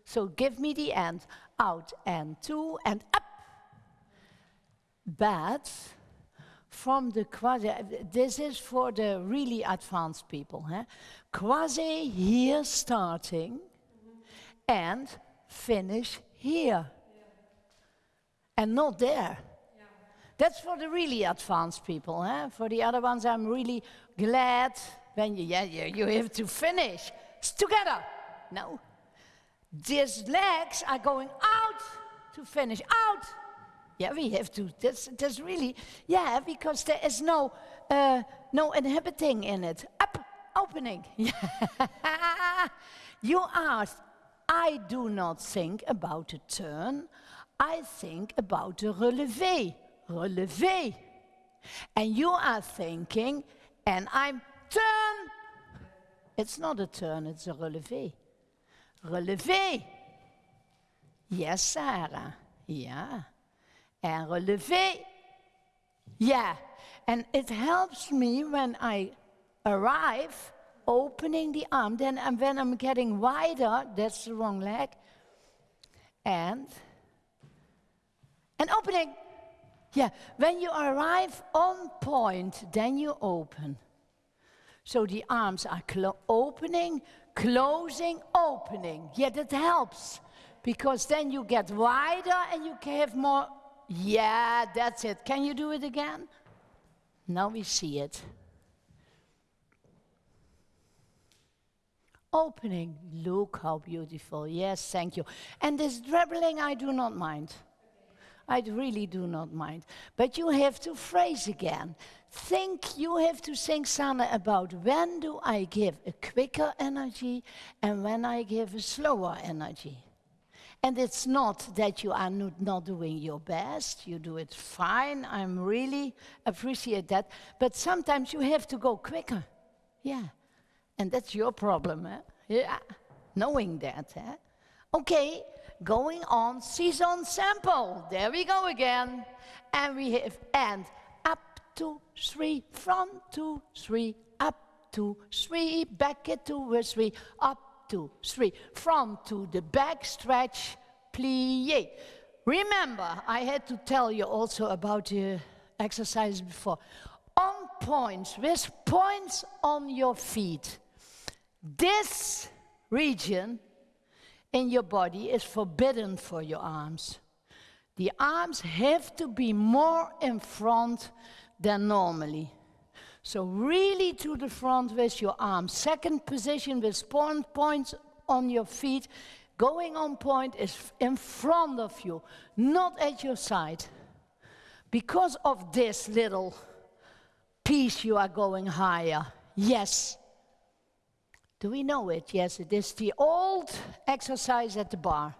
So give me the end. Out and two and up. But from the quasi, this is for the really advanced people. Huh? Quasi here starting mm -hmm. and finish here. Yeah. And not there. Yeah. That's for the really advanced people. Huh? For the other ones, I'm really glad when you, yeah, yeah, you have to finish. It's together. No. These legs are going out to finish. Out yeah, we have to. That's, that's really, yeah, because there is no, uh, no inhibiting in it. Up, opening. you asked, I do not think about a turn. I think about a relevé. Relevé. And you are thinking, and I'm turn. It's not a turn, it's a relevé. Relevé. Yes, Sarah. Yeah. And relevé. Yeah. And it helps me when I arrive opening the arm. Then and when I'm getting wider, that's the wrong leg. And and opening. Yeah, when you arrive on point, then you open. So the arms are clo opening, closing, opening. Yeah, that helps because then you get wider and you can have more. Yeah, that's it. Can you do it again? Now we see it. Opening. Look how beautiful. Yes, thank you. And this dribbling, I do not mind. I really do not mind. But you have to phrase again. Think, you have to think, Sanne, about when do I give a quicker energy and when I give a slower energy. And it's not that you are not doing your best, you do it fine, I'm really appreciate that. But sometimes you have to go quicker. Yeah. And that's your problem, eh? Yeah. Knowing that, eh? Okay, going on sissonne simple. There we go again. And we have and up to three, from two, three, up to three, back to three, up two, three. From to the back stretch, plie. Remember, I had to tell you also about the exercise before. On points, with points on your feet. This region in your body is forbidden for your arms. The arms have to be more in front than normally. So really to the front with your arms. Second position with point points on your feet. Going on point is in front of you, not at your side. Because of this little piece you are going higher. Yes. Do we know it? Yes, it is the old exercise at the bar.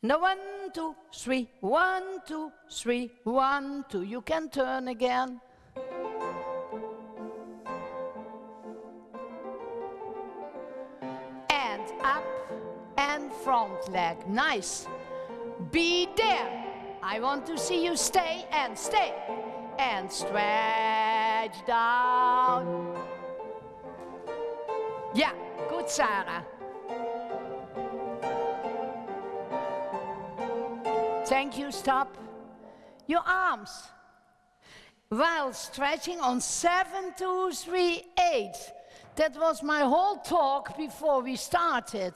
Now one, two, three, one, two, three, one, two. You can turn again. Front leg. Nice. Be there. I want to see you stay and stay. And stretch down. Yeah, good, Sarah. Thank you, stop. Your arms. While stretching on seven, two, three, eight. That was my whole talk before we started.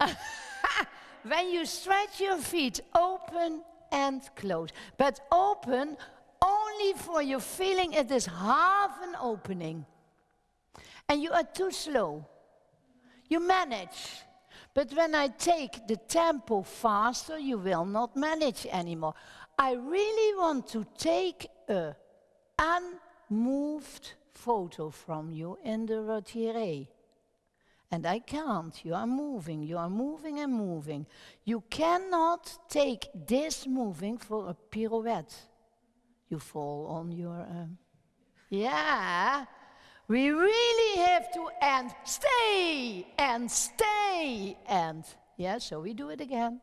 when you stretch your feet, open and close. But open only for your feeling it is half an opening. And you are too slow. You manage. But when I take the tempo faster, you will not manage anymore. I really want to take a unmoved photo from you in the retiré. And I can't. You are moving, you are moving and moving. You cannot take this moving for a pirouette. You fall on your. Um, yeah. We really have to and stay and stay and. Yeah, so we do it again.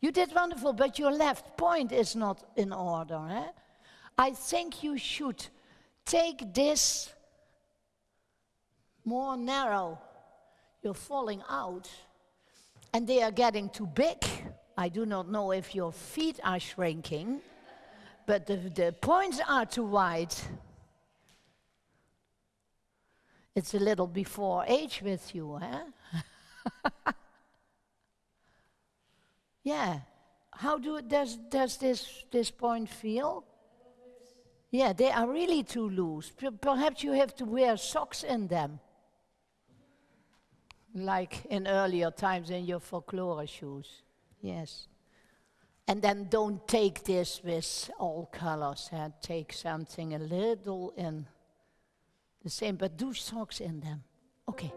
You did wonderful, but your left point is not in order. Eh? I think you should take this more narrow. You're falling out, and they are getting too big. I do not know if your feet are shrinking, but the, the points are too wide. It's a little before age with you, huh? yeah. How do does does this this point feel? Yeah, they are really too loose. Perhaps you have to wear socks in them. Like in earlier times in your folklore shoes. Yes. And then don't take this with all colors. Huh? Take something a little in the same, but do socks in them. Okay.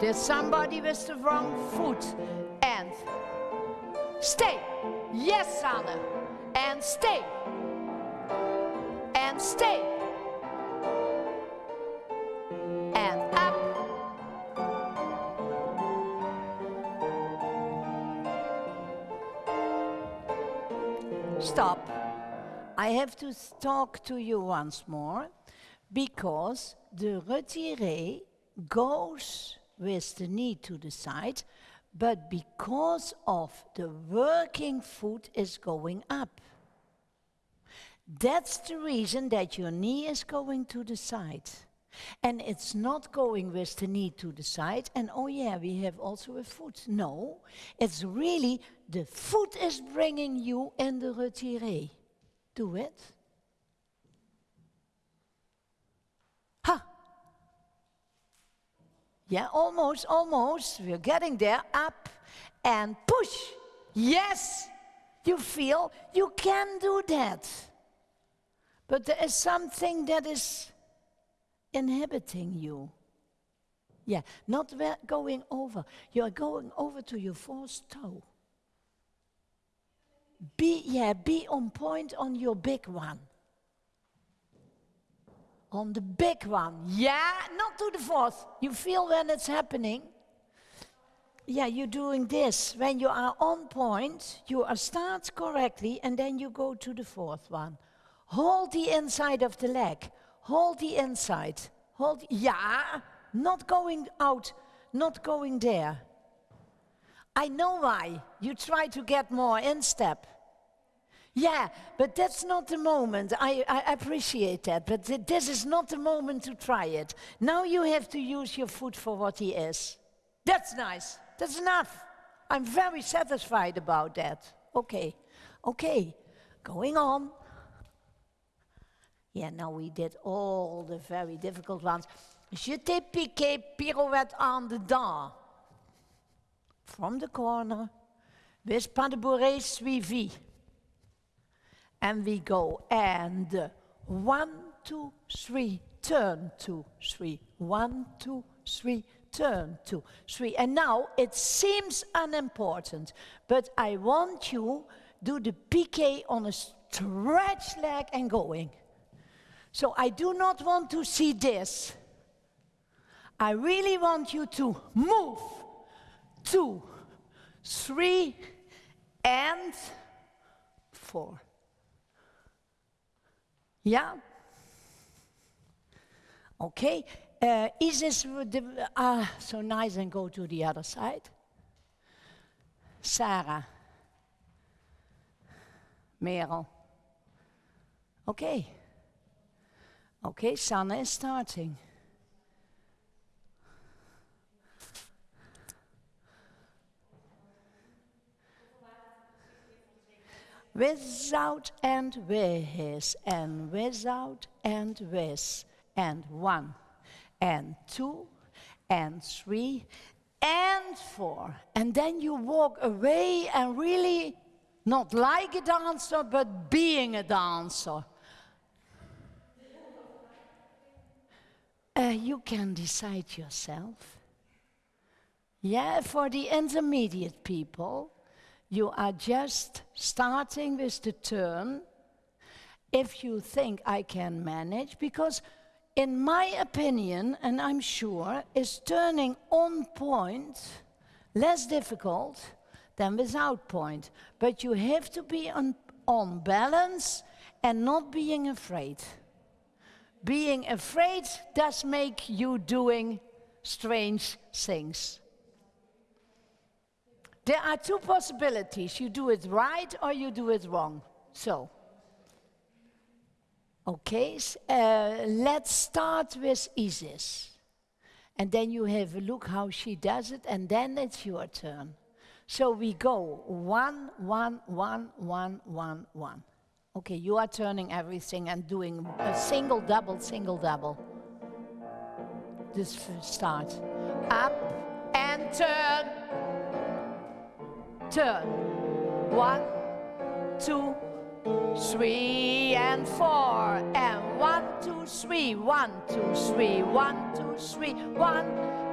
There's somebody with the wrong foot. And stay. Yes, Sanne. and stay, and stay, I have to talk to you once more because the retiré goes with the knee to the side, but because of the working foot is going up. That's the reason that your knee is going to the side. And it's not going with the knee to the side, and oh yeah, we have also a foot. No, it's really the foot is bringing you in the retiré. Do it. Ha! Yeah, almost, almost. We're getting there. Up and push. Yes, you feel you can do that. But there is something that is inhibiting you. Yeah, not going over. You are going over to your fourth toe. Be, yeah, be on point on your big one. On the big one. Yeah, not to the fourth. You feel when it's happening. Yeah, you're doing this. When you are on point, you are start correctly and then you go to the fourth one. Hold the inside of the leg. Hold the inside. Hold, yeah, not going out, not going there. I know why. You try to get more in step. Yeah, but that's not the moment. I, I appreciate that, but th this is not the moment to try it. Now you have to use your foot for what he is. That's nice. That's enough. I'm very satisfied about that. Okay, okay, going on. Yeah, now we did all the very difficult ones. Jeté piqué pirouette en dedans. From the corner, with pas de bourrée suivi. And we go, and one, two, three, turn, two, three, one, two, three, turn, two, three. And now it seems unimportant, but I want you do the piqué on a stretch leg and going. So I do not want to see this. I really want you to move. Two, three, and four. Yeah? Okay. Uh, is this uh, so nice and go to the other side? Sarah. Merel. Okay. Okay, Sanne is starting. Without and with, and without and with, and one, and two, and three, and four. And then you walk away and really not like a dancer, but being a dancer. Uh, you can decide yourself. Yeah, for the intermediate people, you are just starting with the turn if you think I can manage, because in my opinion, and I'm sure, is turning on point less difficult than without point. But you have to be on, on balance and not being afraid being afraid does make you doing strange things. There are two possibilities. You do it right or you do it wrong. So, okay, uh, let's start with Isis. And then you have a look how she does it, and then it's your turn. So we go one, one, one, one, one, one. Okay, you are turning everything and doing a single, double, single, double. This start. Up and turn. Turn. One, two, three, and four. And one, two, three. One, two, three. One, two, three. One,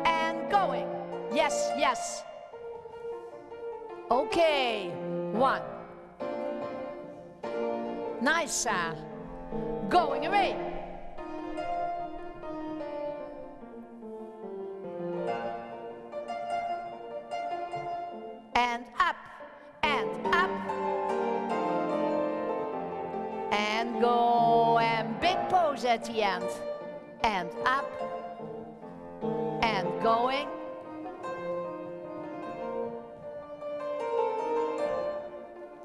and going. Yes, yes. Okay, one. Nice, sir. Going away. And at the end. And up, and going.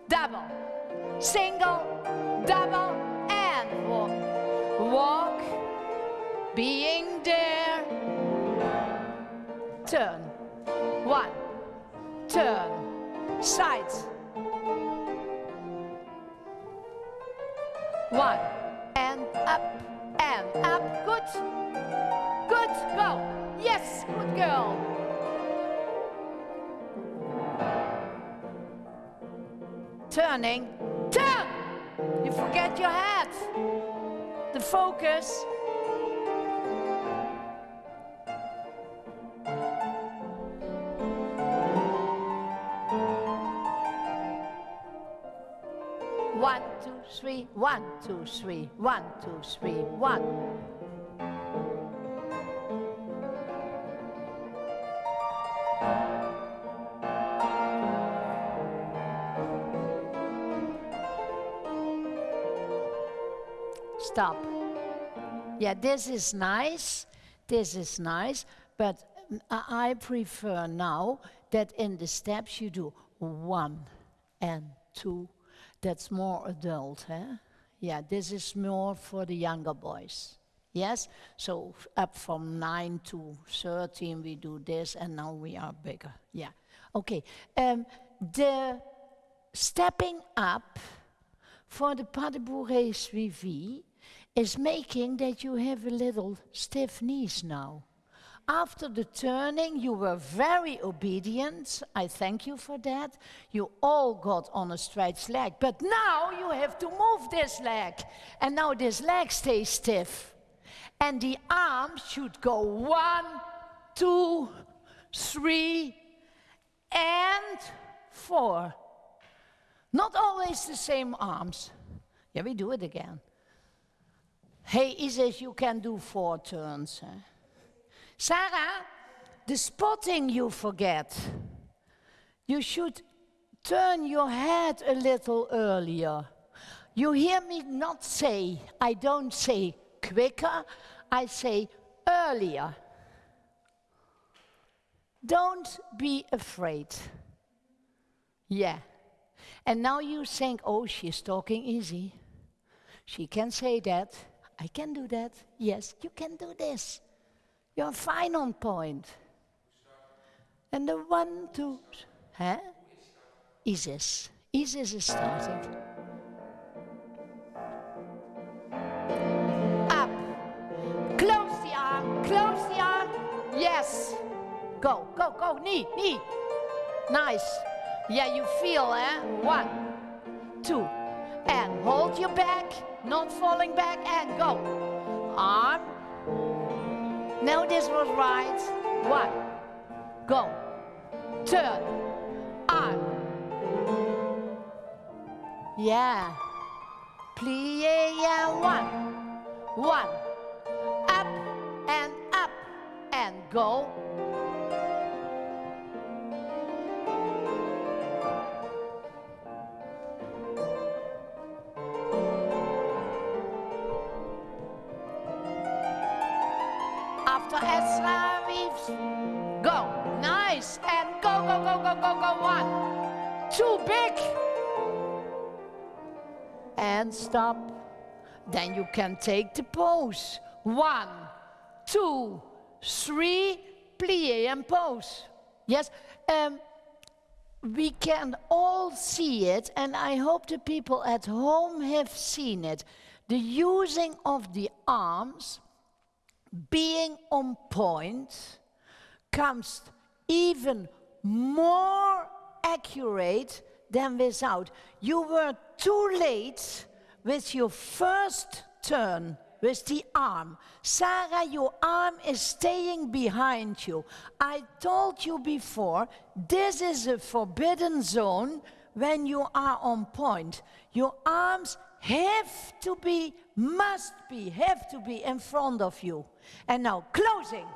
Double, single, double, and walk. Walk, being there. Turn, one, turn, sides. One, and up, up, good. Good, go. Yes, good girl. Turning, turn. You forget your hat. The focus. Three, one, two, three, one, two, three, one. Stop. Yeah, this is nice. This is nice, but I prefer now that in the steps you do one and two. That's more adult, huh? Yeah, this is more for the younger boys. Yes? So up from 9 to 13 we do this and now we are bigger. Yeah. Okay. Um, the stepping up for the pas de bourrée suivi is making that you have a little stiff knees now. After the turning, you were very obedient. I thank you for that. You all got on a straight leg. But now you have to move this leg. And now this leg stays stiff. And the arms should go one, two, three, and four. Not always the same arms. Yeah, we do it again. Hey, Isis, you can do four turns. Sarah, the spotting you forget. You should turn your head a little earlier. You hear me not say, I don't say quicker, I say earlier. Don't be afraid. Yeah. And now you think, oh, she's talking easy. She can say that. I can do that. Yes, you can do this. You're fine on point. And the one, two, huh? Isis. Isis is starting. Up. Close the arm. Close the arm. Yes. Go, go, go. Knee, knee. Nice. Yeah, you feel, eh? One, two. And hold your back, not falling back, and go. Arm. This was right. One. Go. Turn. Arm. Yeah. Plie, yeah, one. One. Up and up and go. Go, go. One. Too big. And stop. Then you can take the pose. One, two, three, plie and pose. Yes. Um, we can all see it, and I hope the people at home have seen it. The using of the arms being on point comes even more accurate than without. You were too late with your first turn with the arm. Sarah, your arm is staying behind you. I told you before, this is a forbidden zone when you are on point. Your arms have to be, must be, have to be in front of you. And now closing.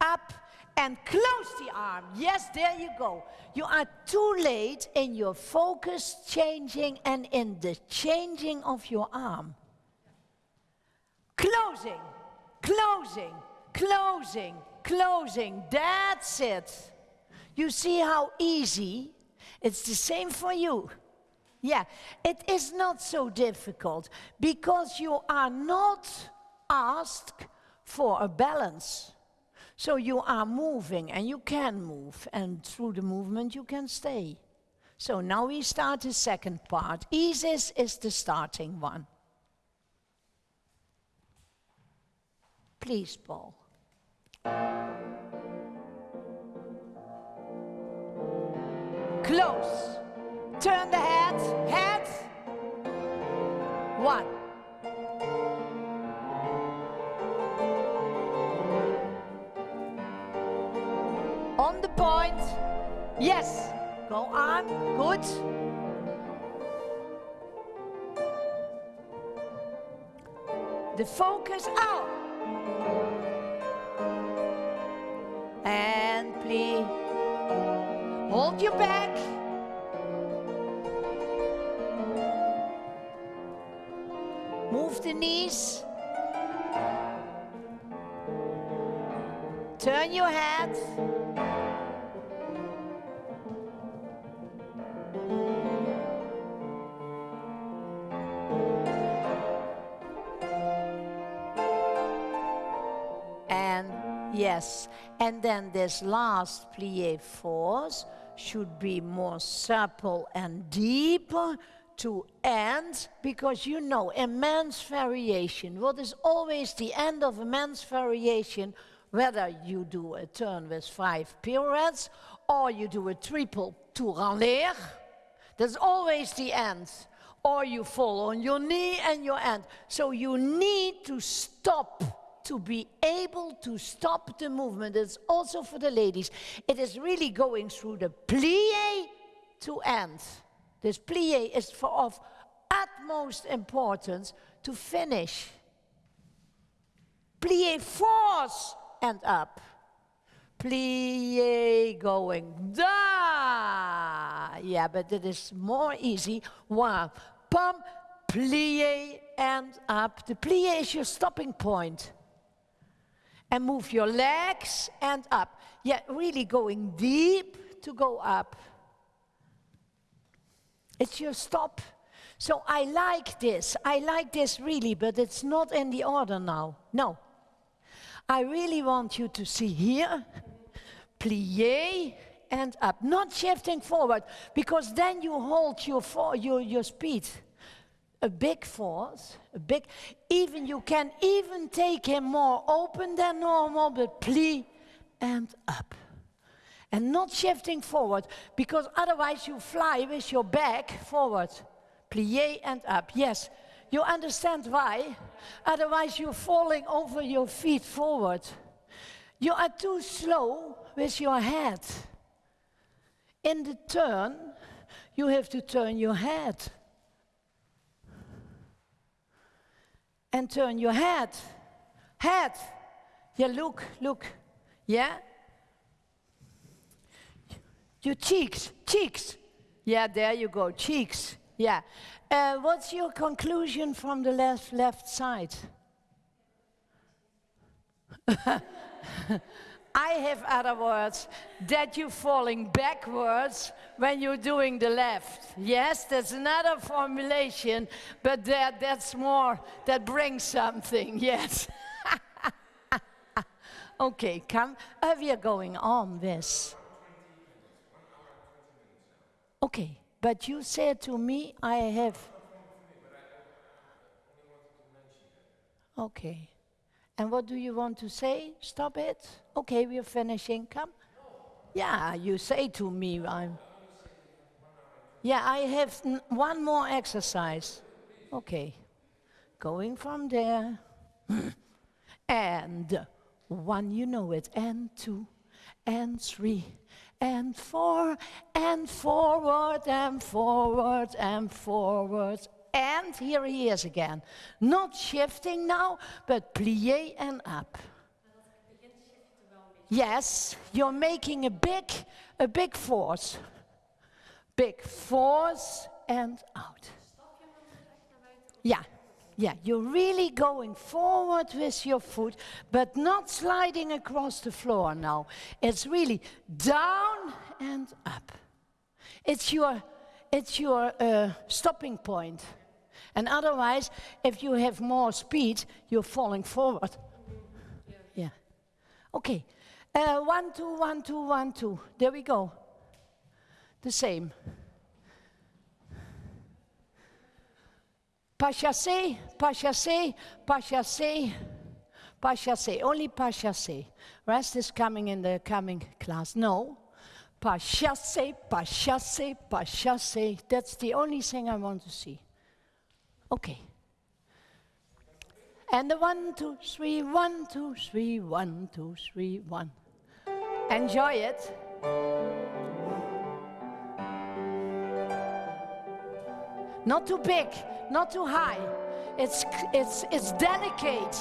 Up and close the arm. Yes, there you go. You are too late in your focus changing and in the changing of your arm. Closing, closing, closing, closing. That's it. You see how easy? It's the same for you. Yeah, it is not so difficult because you are not asked for a balance. So you are moving and you can move, and through the movement you can stay. So now we start the second part. Isis is the starting one. Please, Paul. Close. Turn the head. Head. One. On the point. Yes. Go on. Good. The focus out. And please hold your back. Move the knees. And then this last plie force should be more supple and deeper to end because you know immense variation what is always the end of immense variation whether you do a turn with five pirouettes or you do a triple tour en l'air that's always the end. Or you fall on your knee and your end. So you need to stop to be able to stop the movement. It's also for the ladies. It is really going through the plie to end. This plie is for of utmost importance to finish. Plie force and up. Plie going da. Yeah, but it is more easy. One, pump, plie and up. The plie is your stopping point and move your legs and up. Yeah, really going deep to go up. It's your stop. So I like this. I like this really, but it's not in the order now. No. I really want you to see here, plie and up, not shifting forward, because then you hold your, your, your speed a big force, a big, even you can even take him more open than normal, but plie and up. And not shifting forward, because otherwise you fly with your back forward. Plie and up, yes. You understand why? Otherwise you're falling over your feet forward. You are too slow with your head. In the turn, you have to turn your head. And turn your head. Head. Yeah, look, look. Yeah? Your cheeks, cheeks. Yeah, there you go, cheeks. Yeah. Uh, what's your conclusion from the left, left side? I have other words that you're falling backwards when you're doing the left. Yes, that's another formulation, but that, that's more, that brings something, yes. okay, come. Uh, we are going on this. Okay, but you said to me, I have. Okay. And what do you want to say? Stop it? Okay, we're finishing. Come. Yeah, you say to me, I'm. Yeah, I have one more exercise. Okay. Going from there. and one, you know it. And two, and three, and four, and forward, and forward, and forward, and here he is again. Not shifting now, but plie and up. Yes, you're making a big, a big force. Big force and out. Yeah, yeah, you're really going forward with your foot, but not sliding across the floor now. It's really down and up. It's your, it's your uh, stopping point. And otherwise, if you have more speed, you're falling forward. Yeah. Okay. Uh, one, two, one, two, one, two. There we go. The same. Pas chassé, pas chassé, pas chassé, pas chassé. Only pas chassé. Rest is coming in the coming class. No. Pas chassé, pas chassé, pas chassé. That's the only thing I want to see. Okay. And the one, two, three, one, two, three, one, two, three, one. Enjoy it. Not too big, not too high. It's, it's, it's delicate.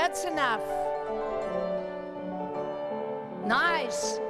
That's enough. Nice.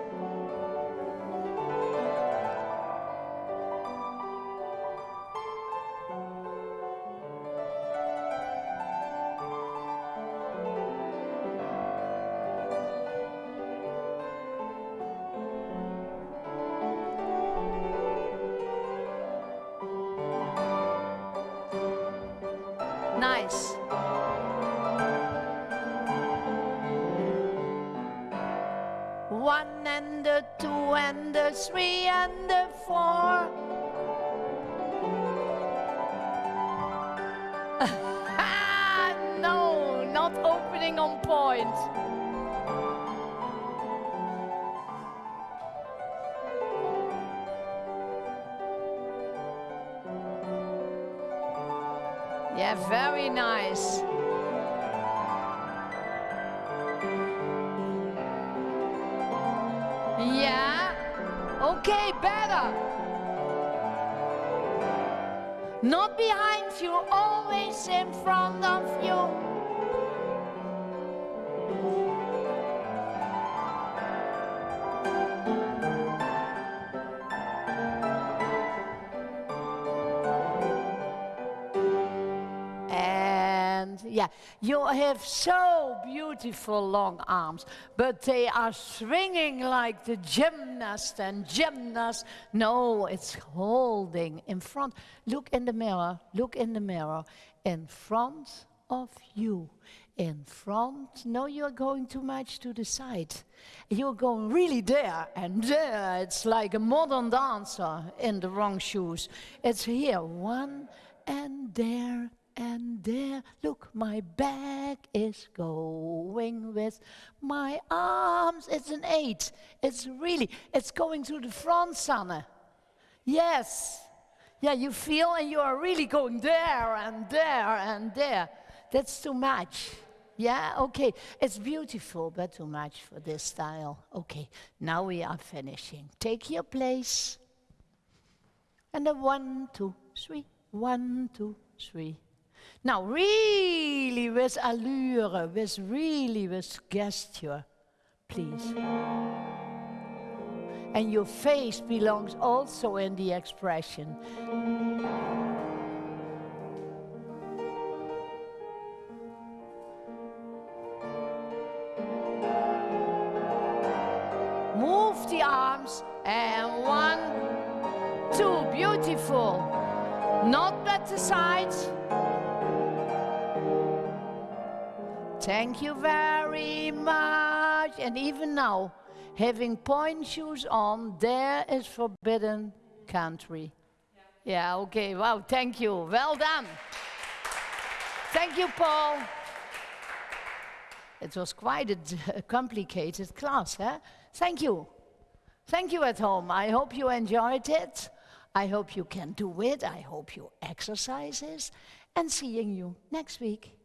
Okay, better. Not behind you, always in front of you. You have so beautiful long arms, but they are swinging like the gymnast and gymnast. No, it's holding in front. Look in the mirror, look in the mirror, in front of you. In front, no, you're going too much to the side. You're going really there and there. It's like a modern dancer in the wrong shoes. It's here, one and there and there. Look, my back is going with my arms. It's an eight. It's really, it's going to the front, Sanne. Yes. Yeah, you feel and you are really going there and there and there. That's too much. Yeah, okay. It's beautiful, but too much for this style. Okay, now we are finishing. Take your place. And a one, two, three. One, two, three. Now, really with allure, with really with gesture, please. And your face belongs also in the expression. Move the arms and one, two, beautiful. Not at the sides. Thank you very much. And even now, having point shoes on, there is forbidden country. Yeah, yeah okay, wow, thank you. Well done. thank you, Paul. It was quite a complicated class, eh? Thank you. Thank you at home. I hope you enjoyed it. I hope you can do it. I hope you exercise this. And seeing you next week.